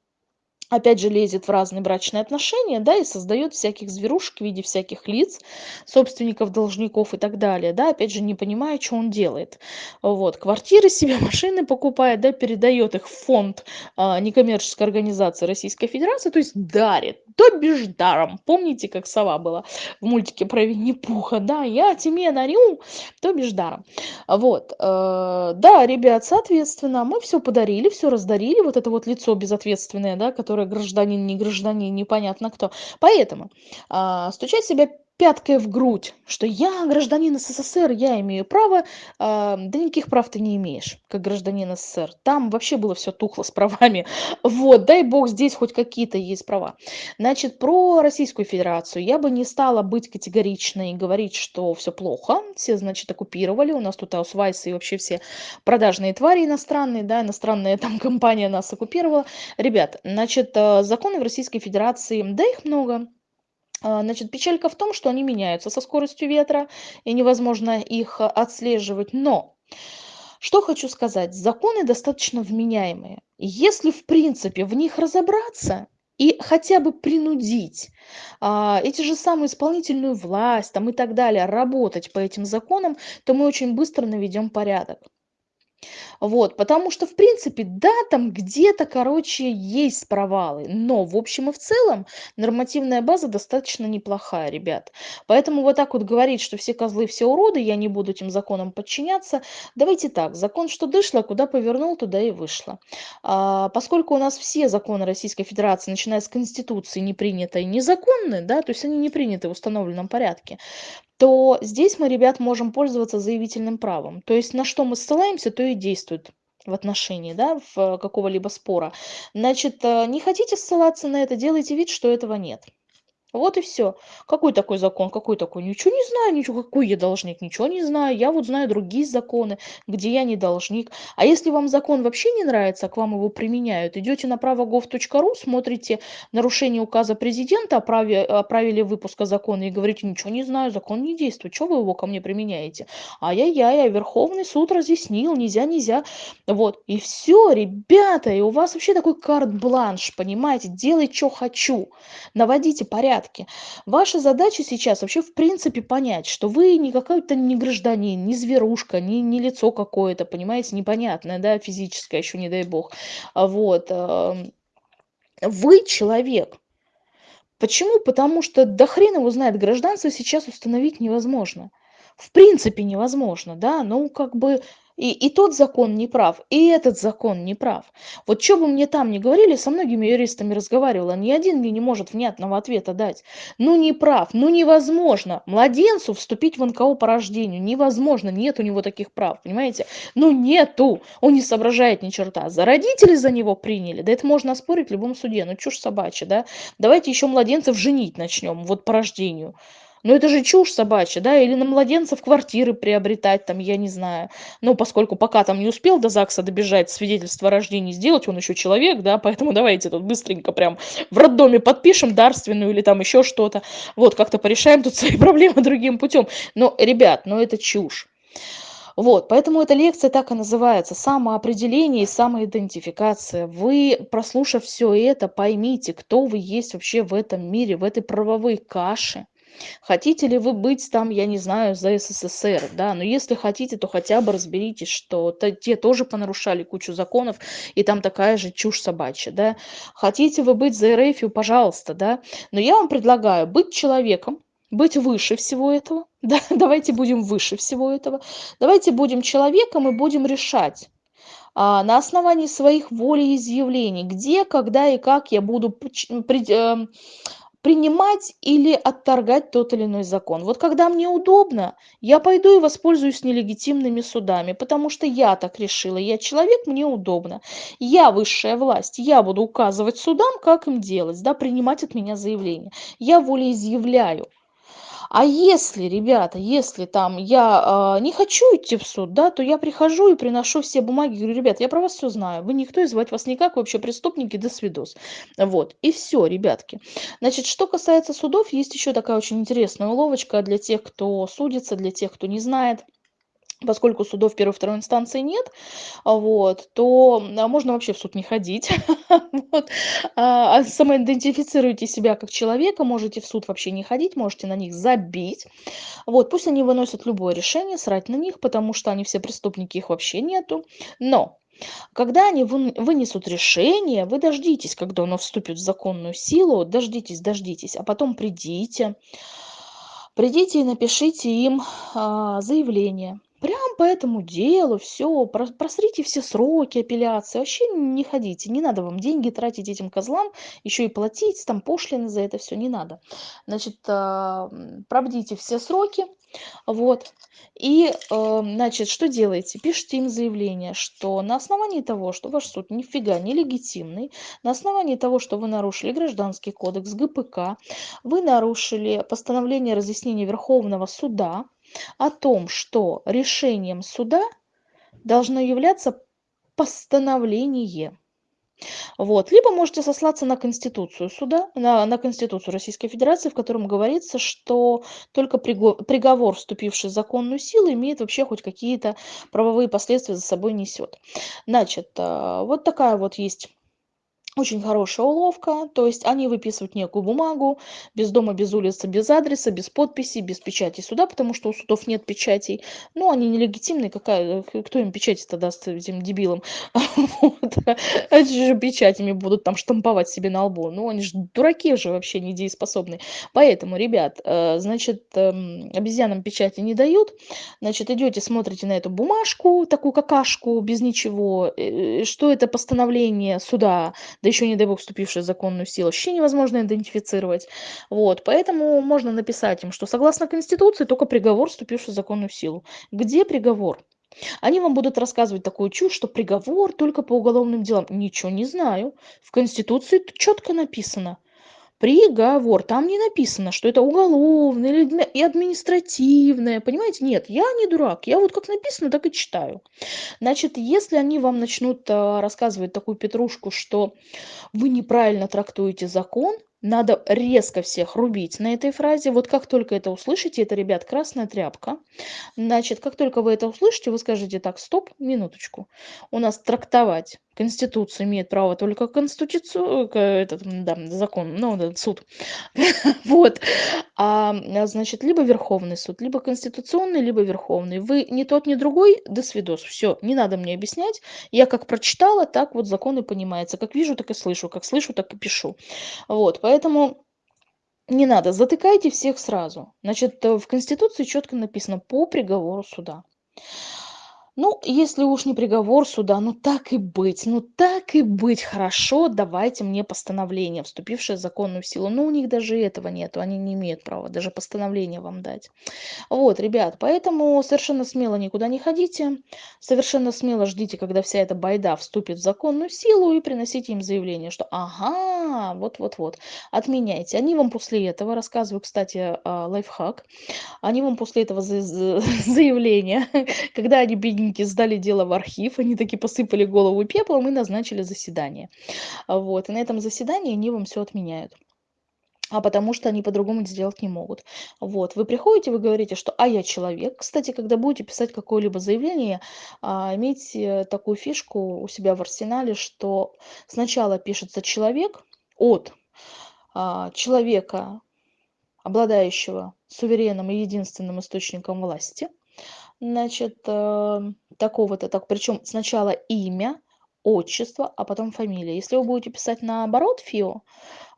A: опять же лезет в разные брачные отношения, да, и создает всяких зверушек в виде всяких лиц, собственников, должников и так далее, да, опять же не понимая, что он делает. Вот, квартиры себе, машины покупает, да, передает их в фонд а, некоммерческой организации Российской Федерации, то есть дарит, то бишь даром. Помните, как сова была в мультике про Винни-Пуха, да, я тебе дарю, то бишь даром. Вот, э, да, ребят, соответственно, мы все подарили, все раздарили, вот это вот лицо безответственное, да, которое который гражданин, не гражданин, непонятно кто. Поэтому а, стучать себя пяткой в грудь, что я гражданин СССР, я имею право, а, да никаких прав ты не имеешь, как гражданин СССР. Там вообще было все тухло с правами. Вот, дай бог, здесь хоть какие-то есть права. Значит, про Российскую Федерацию я бы не стала быть категоричной и говорить, что все плохо. Все, значит, оккупировали. У нас тут аусвайсы и вообще все продажные твари иностранные, да, иностранная там компания нас оккупировала. Ребят, значит, э, законы в Российской Федерации, да их много, значит, печалька в том, что они меняются со скоростью ветра, и невозможно их а, отслеживать. Но что хочу сказать, законы достаточно вменяемые. Если, в принципе, в них разобраться и хотя бы принудить а, эти же самые исполнительную власть там, и так далее работать по этим законам, то мы очень быстро наведем порядок. Вот, потому что, в принципе, да, там где-то, короче, есть провалы, но в общем и в целом нормативная база достаточно неплохая, ребят. Поэтому вот так вот говорить, что все козлы, все уроды, я не буду этим законам подчиняться. Давайте так, закон что дышло, куда повернул, туда и вышло. А, поскольку у нас все законы Российской Федерации, начиная с Конституции, не приняты и незаконны, да, то есть они не приняты в установленном порядке, то здесь мы, ребят, можем пользоваться заявительным правом. То есть на что мы ссылаемся, то и действует в отношении да, в какого-либо спора. Значит, э, не хотите ссылаться на это, делайте вид, что этого нет. Вот и все. Какой такой закон? Какой такой? Ничего не знаю, ничего. Какой я должник? Ничего не знаю. Я вот знаю другие законы, где я не должник. А если вам закон вообще не нравится, а к вам его применяют, идете на правогов.ру, смотрите нарушение указа президента о праве, о правиле выпуска закона и говорите, ничего не знаю, закон не действует. Что вы его ко мне применяете? Ай-яй-яй, а Верховный суд разъяснил, нельзя, нельзя. Вот. И все, ребята, и у вас вообще такой карт-бланш, понимаете? Делай, что хочу. Наводите порядок порядке. Ваша задача сейчас вообще в принципе понять, что вы не какой-то не гражданин, не зверушка, не, не лицо какое-то, понимаете, непонятное, да, физическое еще, не дай бог. А вот. Вы человек. Почему? Потому что до хрена его знает, гражданство сейчас установить невозможно. В принципе невозможно, да, ну как бы и, и тот закон не прав, и этот закон не прав. Вот что бы мне там ни говорили, со многими юристами разговаривала, ни один мне не может внятного ответа дать. Ну не прав, ну невозможно. Младенцу вступить в НКО по рождению невозможно, нет у него таких прав, понимаете? Ну нету, он не соображает ни черта. За родители за него приняли, да это можно оспорить в любом суде, ну чушь собачья, да? Давайте еще младенцев женить начнем, вот по рождению. Ну это же чушь собачья, да, или на младенцев квартиры приобретать, там, я не знаю. Ну, поскольку пока там не успел до ЗАГСа добежать, свидетельство о рождении сделать, он еще человек, да, поэтому давайте тут быстренько прям в роддоме подпишем дарственную или там еще что-то. Вот, как-то порешаем тут свои проблемы другим путем. Но, ребят, ну это чушь. Вот, поэтому эта лекция так и называется «Самоопределение и самоидентификация». Вы, прослушав все это, поймите, кто вы есть вообще в этом мире, в этой правовой каше Хотите ли вы быть там, я не знаю, за СССР, да, но если хотите, то хотя бы разберитесь, что то, те тоже понарушали кучу законов, и там такая же чушь собачья, да. Хотите вы быть за РФ, пожалуйста, да, но я вам предлагаю быть человеком, быть выше всего этого, да, давайте будем выше всего этого, давайте будем человеком и будем решать, а, на основании своих волеизъявлений, где, когда и как я буду при, э, принимать или отторгать тот или иной закон. Вот когда мне удобно, я пойду и воспользуюсь нелегитимными судами, потому что я так решила, я человек, мне удобно. Я высшая власть, я буду указывать судам, как им делать, да, принимать от меня заявление. Я волеизъявляю. А если, ребята, если там я э, не хочу идти в суд, да, то я прихожу и приношу все бумаги, говорю, ребят, я про вас все знаю, вы никто, и звать вас никак, вообще преступники, до свидос. Вот, и все, ребятки. Значит, что касается судов, есть еще такая очень интересная уловочка для тех, кто судится, для тех, кто не знает поскольку судов первой второй инстанции нет, вот, то а, можно вообще в суд не ходить. а, а самоидентифицируйте себя как человека, можете в суд вообще не ходить, можете на них забить. Вот, пусть они выносят любое решение, срать на них, потому что они все преступники, их вообще нету. Но когда они вынесут решение, вы дождитесь, когда оно вступит в законную силу, дождитесь, дождитесь, а потом придите, придите и напишите им а, заявление Прям по этому делу все, просрите все сроки апелляции, вообще не ходите, не надо вам деньги тратить этим козлам, еще и платить там пошлины за это все не надо. Значит, а, пробдите все сроки, вот. И, э, значит, что делаете? Пишите им заявление, что на основании того, что ваш суд нифига не легитимный, на основании того, что вы нарушили Гражданский кодекс, ГПК, вы нарушили постановление разъяснения Верховного суда, о том, что решением суда должно являться постановление. Вот. Либо можете сослаться на Конституцию суда, на, на Конституцию Российской Федерации, в котором говорится, что только приговор, вступивший в законную силу, имеет вообще хоть какие-то правовые последствия за собой несет. Значит, э, вот такая вот есть очень хорошая уловка, то есть они выписывают некую бумагу, без дома, без улицы, без адреса, без подписи, без печати суда, потому что у судов нет печатей. Ну, они нелегитимные, какая, кто им печати-то даст этим дебилам? Вот. Они же печатями будут там штамповать себе на лбу. Ну, они же дураки же вообще недееспособные. Поэтому, ребят, э, значит, эм, обезьянам печати не дают. Значит, идете, смотрите на эту бумажку, такую какашку, без ничего. Э, что это постановление суда да еще, не дай бог, вступившие в законную силу, вообще невозможно идентифицировать. Вот, поэтому можно написать им, что согласно Конституции только приговор, вступивший в законную силу. Где приговор? Они вам будут рассказывать такую чушь, что приговор только по уголовным делам. Ничего не знаю. В Конституции четко написано – приговор. Там не написано, что это уголовное или и административное. Понимаете? Нет, я не дурак. Я вот как написано, так и читаю. Значит, если они вам начнут а, рассказывать такую петрушку, что вы неправильно трактуете закон, надо резко всех рубить на этой фразе. Вот как только это услышите, это, ребят, красная тряпка. Значит, как только вы это услышите, вы скажете так, стоп, минуточку. У нас трактовать Конституция имеет право только конституцию, этот, да, закон, ну, суд. вот. А, значит, либо Верховный суд, либо Конституционный, либо Верховный. Вы ни тот, ни другой, до свидос. Все, не надо мне объяснять. Я как прочитала, так вот закон и понимается. Как вижу, так и слышу. Как слышу, так и пишу. Вот, поэтому Не надо, затыкайте всех сразу. Значит, э, в Конституции четко написано по приговору суда. Ну, если уж не приговор суда, ну так и быть, ну так и быть, хорошо, давайте мне постановление, вступившее в законную силу. Но у них даже этого нету, они не имеют права даже постановление вам дать. Вот, ребят, поэтому совершенно смело никуда не ходите, совершенно смело ждите, когда вся эта байда вступит в законную силу и приносите им заявление, что ага, вот-вот-вот, отменяйте. Они вам после этого, рассказываю, кстати, а, лайфхак, они вам после этого заявления, когда они бедненькие бедненькие сдали дело в архив, они таки посыпали голову пеплом и назначили заседание. Вот, и на этом заседании они вам все отменяют а потому что они по-другому сделать не могут. Вот, вы приходите, вы говорите, что «а я человек». Кстати, когда будете писать какое-либо заявление, а, имейте такую фишку у себя в арсенале, что сначала пишется человек от а, человека, обладающего суверенным и единственным источником власти – Значит, э, такого-то, так, причем сначала имя, отчество, а потом фамилия. Если вы будете писать наоборот ФИО,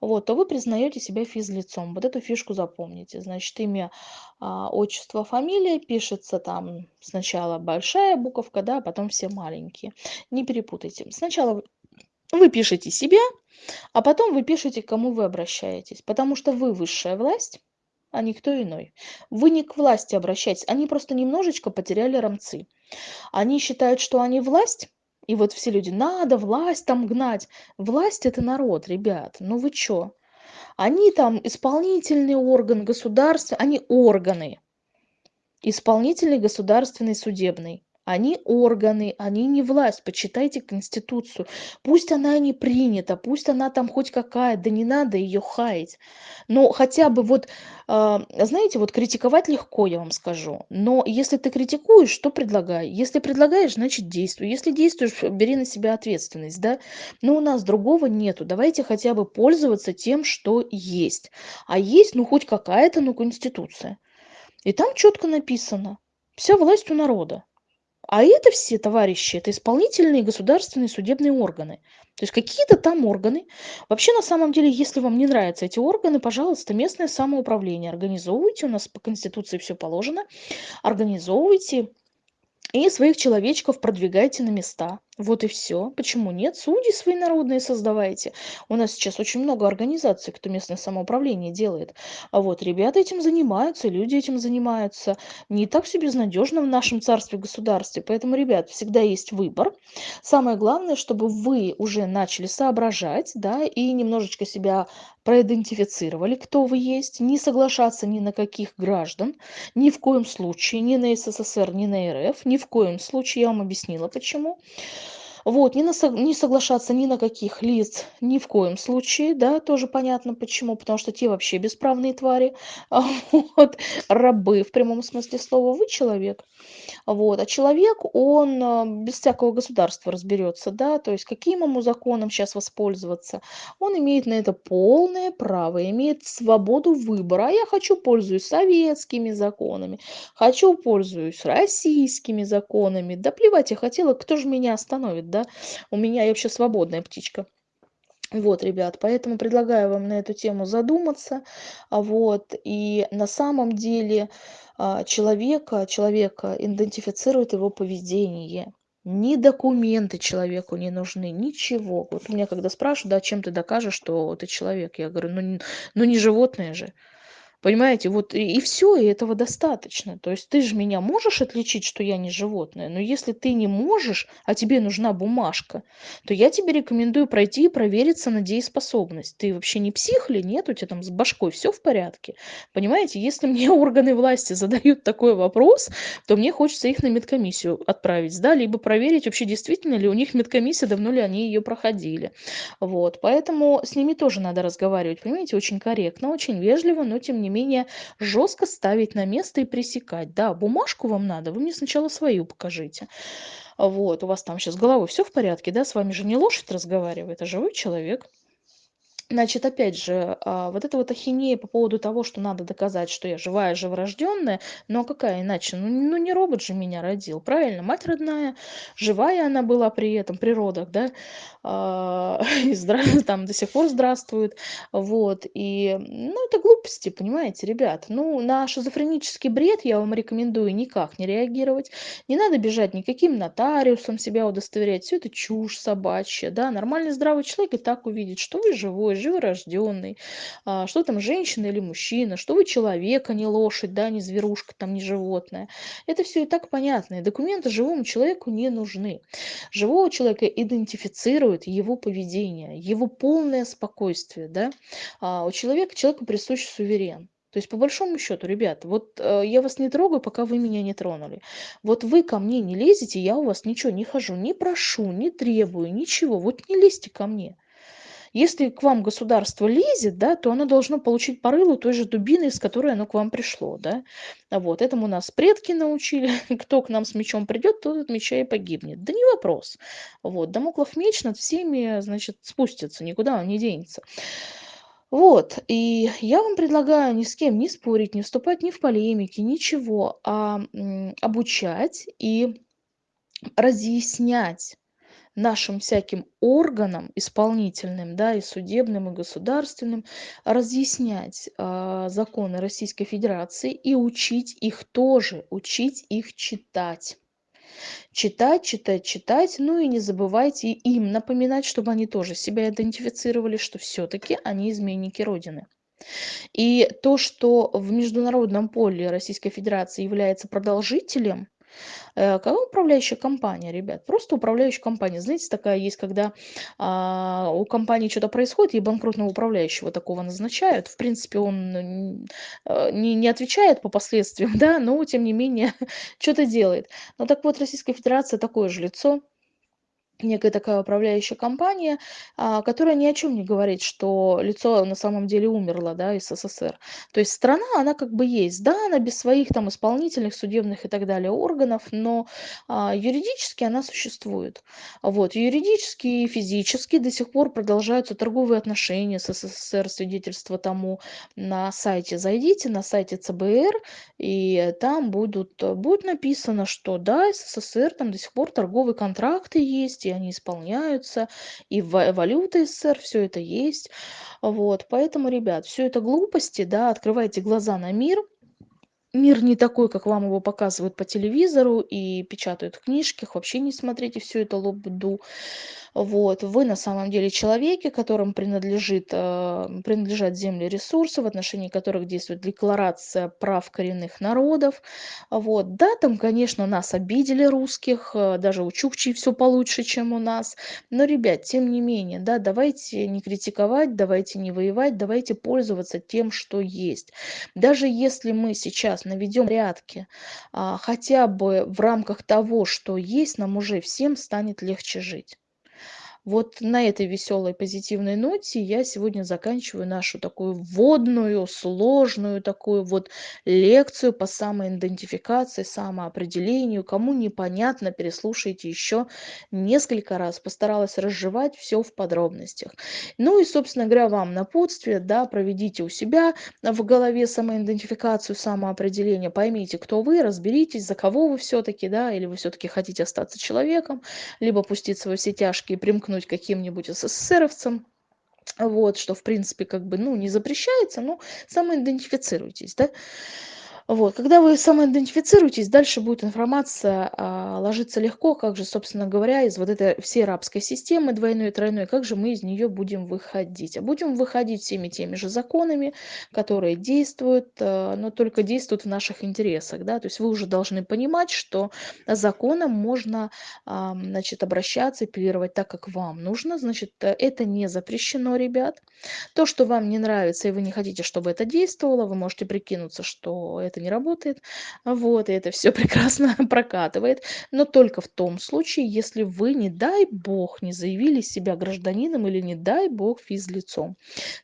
A: вот, то вы признаете себя физлицом. Вот эту фишку запомните. Значит, имя, а, отчество, фамилия пишется там сначала большая буковка, да, а потом все маленькие. Не перепутайте. Сначала вы пишете себя, а потом вы пишете, к кому вы обращаетесь. Потому что вы высшая власть, а никто иной. Вы не к власти обращайтесь, они просто немножечко потеряли рамцы. Они считают, что они власть, и вот все люди, надо власть там гнать. Власть это народ, ребят, ну вы чё? Они там исполнительный орган государства, они органы. Исполнительный, государственный, судебный. Они органы, они не власть. Почитайте Конституцию. Пусть она не принята, пусть она там хоть какая, да не надо ее хаять. Но хотя бы вот, э, знаете, вот критиковать легко, я вам скажу. Но если ты критикуешь, то предлагай. Если предлагаешь, значит действуй. Если действуешь, бери на себя ответственность, да. Но у нас другого нету. Давайте хотя бы пользоваться тем, что есть. А есть, ну, хоть какая-то, ну, Конституция. И там четко написано. Вся власть у народа. А это все, товарищи, это исполнительные государственные судебные органы. То есть какие-то там органы. Вообще, на самом деле, если вам не нравятся эти органы, пожалуйста, местное самоуправление организовывайте. У нас по Конституции все положено. Организовывайте и своих человечков продвигайте на места. Вот и все. Почему нет? Судьи свои народные создавайте. У нас сейчас очень много организаций, кто местное самоуправление делает. А вот ребята этим занимаются, люди этим занимаются. Не так все безнадежно в нашем царстве-государстве. Поэтому, ребят, всегда есть выбор. Самое главное, чтобы вы уже начали соображать, да, и немножечко себя проидентифицировали, кто вы есть, не соглашаться ни на каких граждан, ни в коем случае, ни на СССР, ни на РФ, ни в коем случае, я вам объяснила почему. Вот, не, на, не соглашаться ни на каких лиц, ни в коем случае, да, тоже понятно почему, потому что те вообще бесправные твари, вот, рабы в прямом смысле слова, вы человек, вот, а человек, он а, без всякого государства разберется, да, то есть каким ему законом сейчас воспользоваться, он имеет на это полное право, имеет свободу выбора, а я хочу пользуюсь советскими законами, хочу пользуюсь российскими законами, да плевать я хотела, кто же меня остановит, да, у меня я вообще свободная птичка. Вот, ребят, поэтому предлагаю вам на эту тему задуматься. А вот, и на самом деле а, человека, человека идентифицирует его поведение. Ни документы человеку не нужны, ничего. Вот меня когда спрашивают, да, чем ты докажешь, что ты человек, я говорю, ну, ну не животное же. Понимаете, вот и, все, и этого достаточно. То есть ты же меня можешь отличить, что я не животное, но если ты не можешь, а тебе нужна бумажка, то я тебе рекомендую пройти и провериться на дееспособность. Ты вообще не псих ли? Нет, у тебя там с башкой все в порядке. Понимаете, если мне органы власти задают такой вопрос, то мне хочется их на медкомиссию отправить, да, либо проверить вообще действительно ли у них медкомиссия, давно ли они ее проходили. Вот, поэтому с ними тоже надо разговаривать, понимаете, очень корректно, очень вежливо, но тем не менее жестко ставить на место и пресекать. Да, бумажку вам надо, вы мне сначала свою покажите. Вот, у вас там сейчас головой все в порядке, да, с вами же не лошадь разговаривает, а живой человек. Значит, опять же, а, вот эта вот ахинея по поводу того, что надо доказать, что я живая, живорожденная, ну а какая иначе? Ну, ну не робот же меня родил, правильно? Мать родная, живая она была при этом, при родах, да, а, и там до сих пор здравствует, вот, и, ну, это глупости, понимаете, ребят. Ну, на шизофренический бред я вам рекомендую никак не реагировать, не надо бежать никаким нотариусом себя удостоверять, все это чушь собачья, да, нормальный здравый человек и так увидит, что вы живой, живой, живорожденный, а, что там женщина или мужчина, что вы человек, а не лошадь, да, не зверушка, там, не животное. Это все и так понятно. И документы живому человеку не нужны. Живого человека идентифицирует его поведение, его полное спокойствие. Да? А у человека человеку присущ суверен. То есть, по большому счету, ребят, вот э, я вас не трогаю, пока вы меня не тронули. Вот вы ко мне не лезете, я у вас ничего не хожу, не прошу, не требую, ничего. Вот не лезьте ко мне. Если к вам государство лезет, да, то оно должно получить по рылу той же дубиной, с которой оно к вам пришло. Да? Вот. Этому нас предки научили. Кто к нам с мечом придет, тот от меча и погибнет. Да не вопрос. Вот. Дамоклов меч над всеми значит, спустится, никуда он не денется. Вот, и я вам предлагаю ни с кем не спорить, не вступать ни в полемики, ничего, а обучать и разъяснять нашим всяким органам исполнительным, да, и судебным, и государственным, разъяснять э, законы Российской Федерации и учить их тоже, учить их читать. Читать, читать, читать, ну и не забывайте им напоминать, чтобы они тоже себя идентифицировали, что все-таки они изменники Родины. И то, что в международном поле Российской Федерации является продолжителем, какая управляющая компания, ребят? Просто управляющая компания. Знаете, такая есть, когда а, у компании что-то происходит, и банкротного управляющего такого назначают. В принципе, он э, не, не отвечает по последствиям, да, но тем не менее что-то делает. Ну так вот, Российская Федерация такое же лицо некая такая управляющая компания, а, которая ни о чем не говорит, что лицо на самом деле умерло, да, из СССР. То есть страна, она как бы есть, да, она без своих там исполнительных, судебных и так далее органов, но а, юридически она существует. Вот, юридически и физически до сих пор продолжаются торговые отношения с СССР, свидетельство тому на сайте. Зайдите на сайте ЦБР, и там будут, будет написано, что да, СССР там до сих пор торговые контракты есть, они исполняются, и валюта СССР, все это есть. Вот, поэтому, ребят, все это глупости, да, открывайте глаза на мир, мир не такой, как вам его показывают по телевизору и печатают в книжках, вообще не смотрите все это лобду. Вот. Вы на самом деле человеки, которым принадлежит, э, принадлежат земли ресурсы, в отношении которых действует декларация прав коренных народов. Вот. Да, там, конечно, нас обидели русских, э, даже у чукчей все получше, чем у нас. Но, ребят, тем не менее, да, давайте не критиковать, давайте не воевать, давайте пользоваться тем, что есть. Даже если мы сейчас наведем порядки, а, хотя бы в рамках того, что есть, нам уже всем станет легче жить. Вот на этой веселой позитивной ноте я сегодня заканчиваю нашу такую вводную, сложную такую вот лекцию по самоидентификации, самоопределению. Кому непонятно, переслушайте еще несколько раз. Постаралась разжевать все в подробностях. Ну и, собственно говоря, вам напутствие, да, проведите у себя в голове самоидентификацию, самоопределение, поймите, кто вы, разберитесь, за кого вы все-таки, да, или вы все-таки хотите остаться человеком, либо пуститься во все тяжкие, примкнуть примкнуть каким-нибудь СССРовцам, вот, что, в принципе, как бы, ну, не запрещается, но самоидентифицируйтесь, да. Вот, когда вы самоидентифицируетесь, дальше будет информация а, ложиться легко, как же, собственно говоря, из вот этой всей рабской системы двойной и тройной, как же мы из нее будем выходить. А будем выходить всеми теми же законами, которые действуют, а, но только действуют в наших интересах. Да? То есть вы уже должны понимать, что законом можно а, значит, обращаться, апеллировать так, как вам нужно. Значит, это не запрещено, ребят. То, что вам не нравится, и вы не хотите, чтобы это действовало, вы можете прикинуться, что это это не работает. Вот, и это все прекрасно прокатывает. Но только в том случае, если вы, не дай бог, не заявили себя гражданином или, не дай бог, физлицом.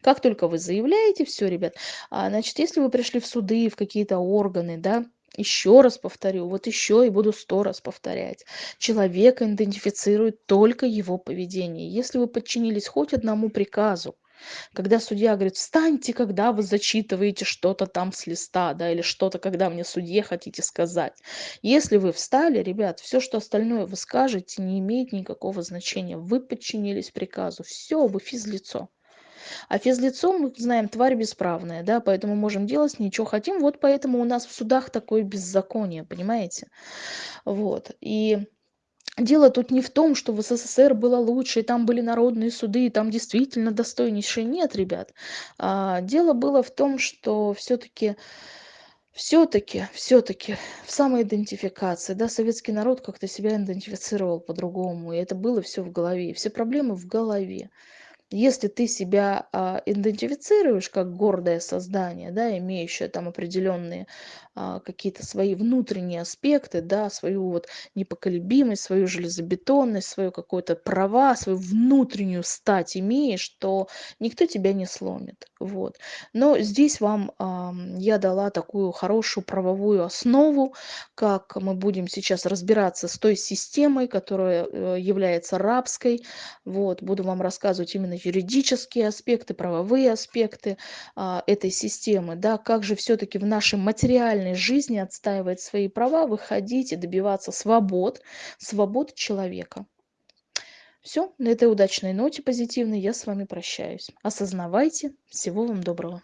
A: Как только вы заявляете, все, ребят, а, значит, если вы пришли в суды, в какие-то органы, да, еще раз повторю, вот еще и буду сто раз повторять. Человека идентифицирует только его поведение. Если вы подчинились хоть одному приказу, Когда судья говорит: "Встаньте, когда вы зачитываете что-то там с листа", да, или что-то, когда мне, судье, хотите сказать. Если вы встали, ребят, всё, что остальное вы скажете, не имеет никакого значения. Вы подчинились приказу. Всё, вы физлицо. А физлицо, мы знаем, тварь бесправная, да, поэтому можем делать чё хотим. Вот поэтому у нас в судах такое беззаконие, понимаете? Вот. И дело тут не в том, что в СССР было лучше, и там были народные суды, и там действительно достойнейшие. Нет, ребят. А, дело было в том, что всё-таки всё-таки всё-таки в самоидентификации, да, советский народ как-то себя идентифицировал по-другому, и это было всё в голове, все проблемы в голове. Если ты себя, а, идентифицируешь как гордое создание, да, имеющее там определенные, а, какие-то свои внутренние аспекты, да, свою вот непоколебимость, свою железобетонность, свое какое-то права, свою внутреннюю стать имеешь, то никто тебя не сломит. Вот. Но здесь вам, ам, я дала такую хорошую правовую основу, как мы будем сейчас разбираться с той системой, которая, э, является рабской. Вот. Буду вам рассказывать именно юридические аспекты, правовые аспекты, а, этой системы, да. Как же всё-таки в нашей материальной жизни отстаивать свои права, выходить и добиваться свобод, свобод человека. Всё, на этой удачной ноте позитивной я с вами прощаюсь. Осознавайте. Всего вам доброго.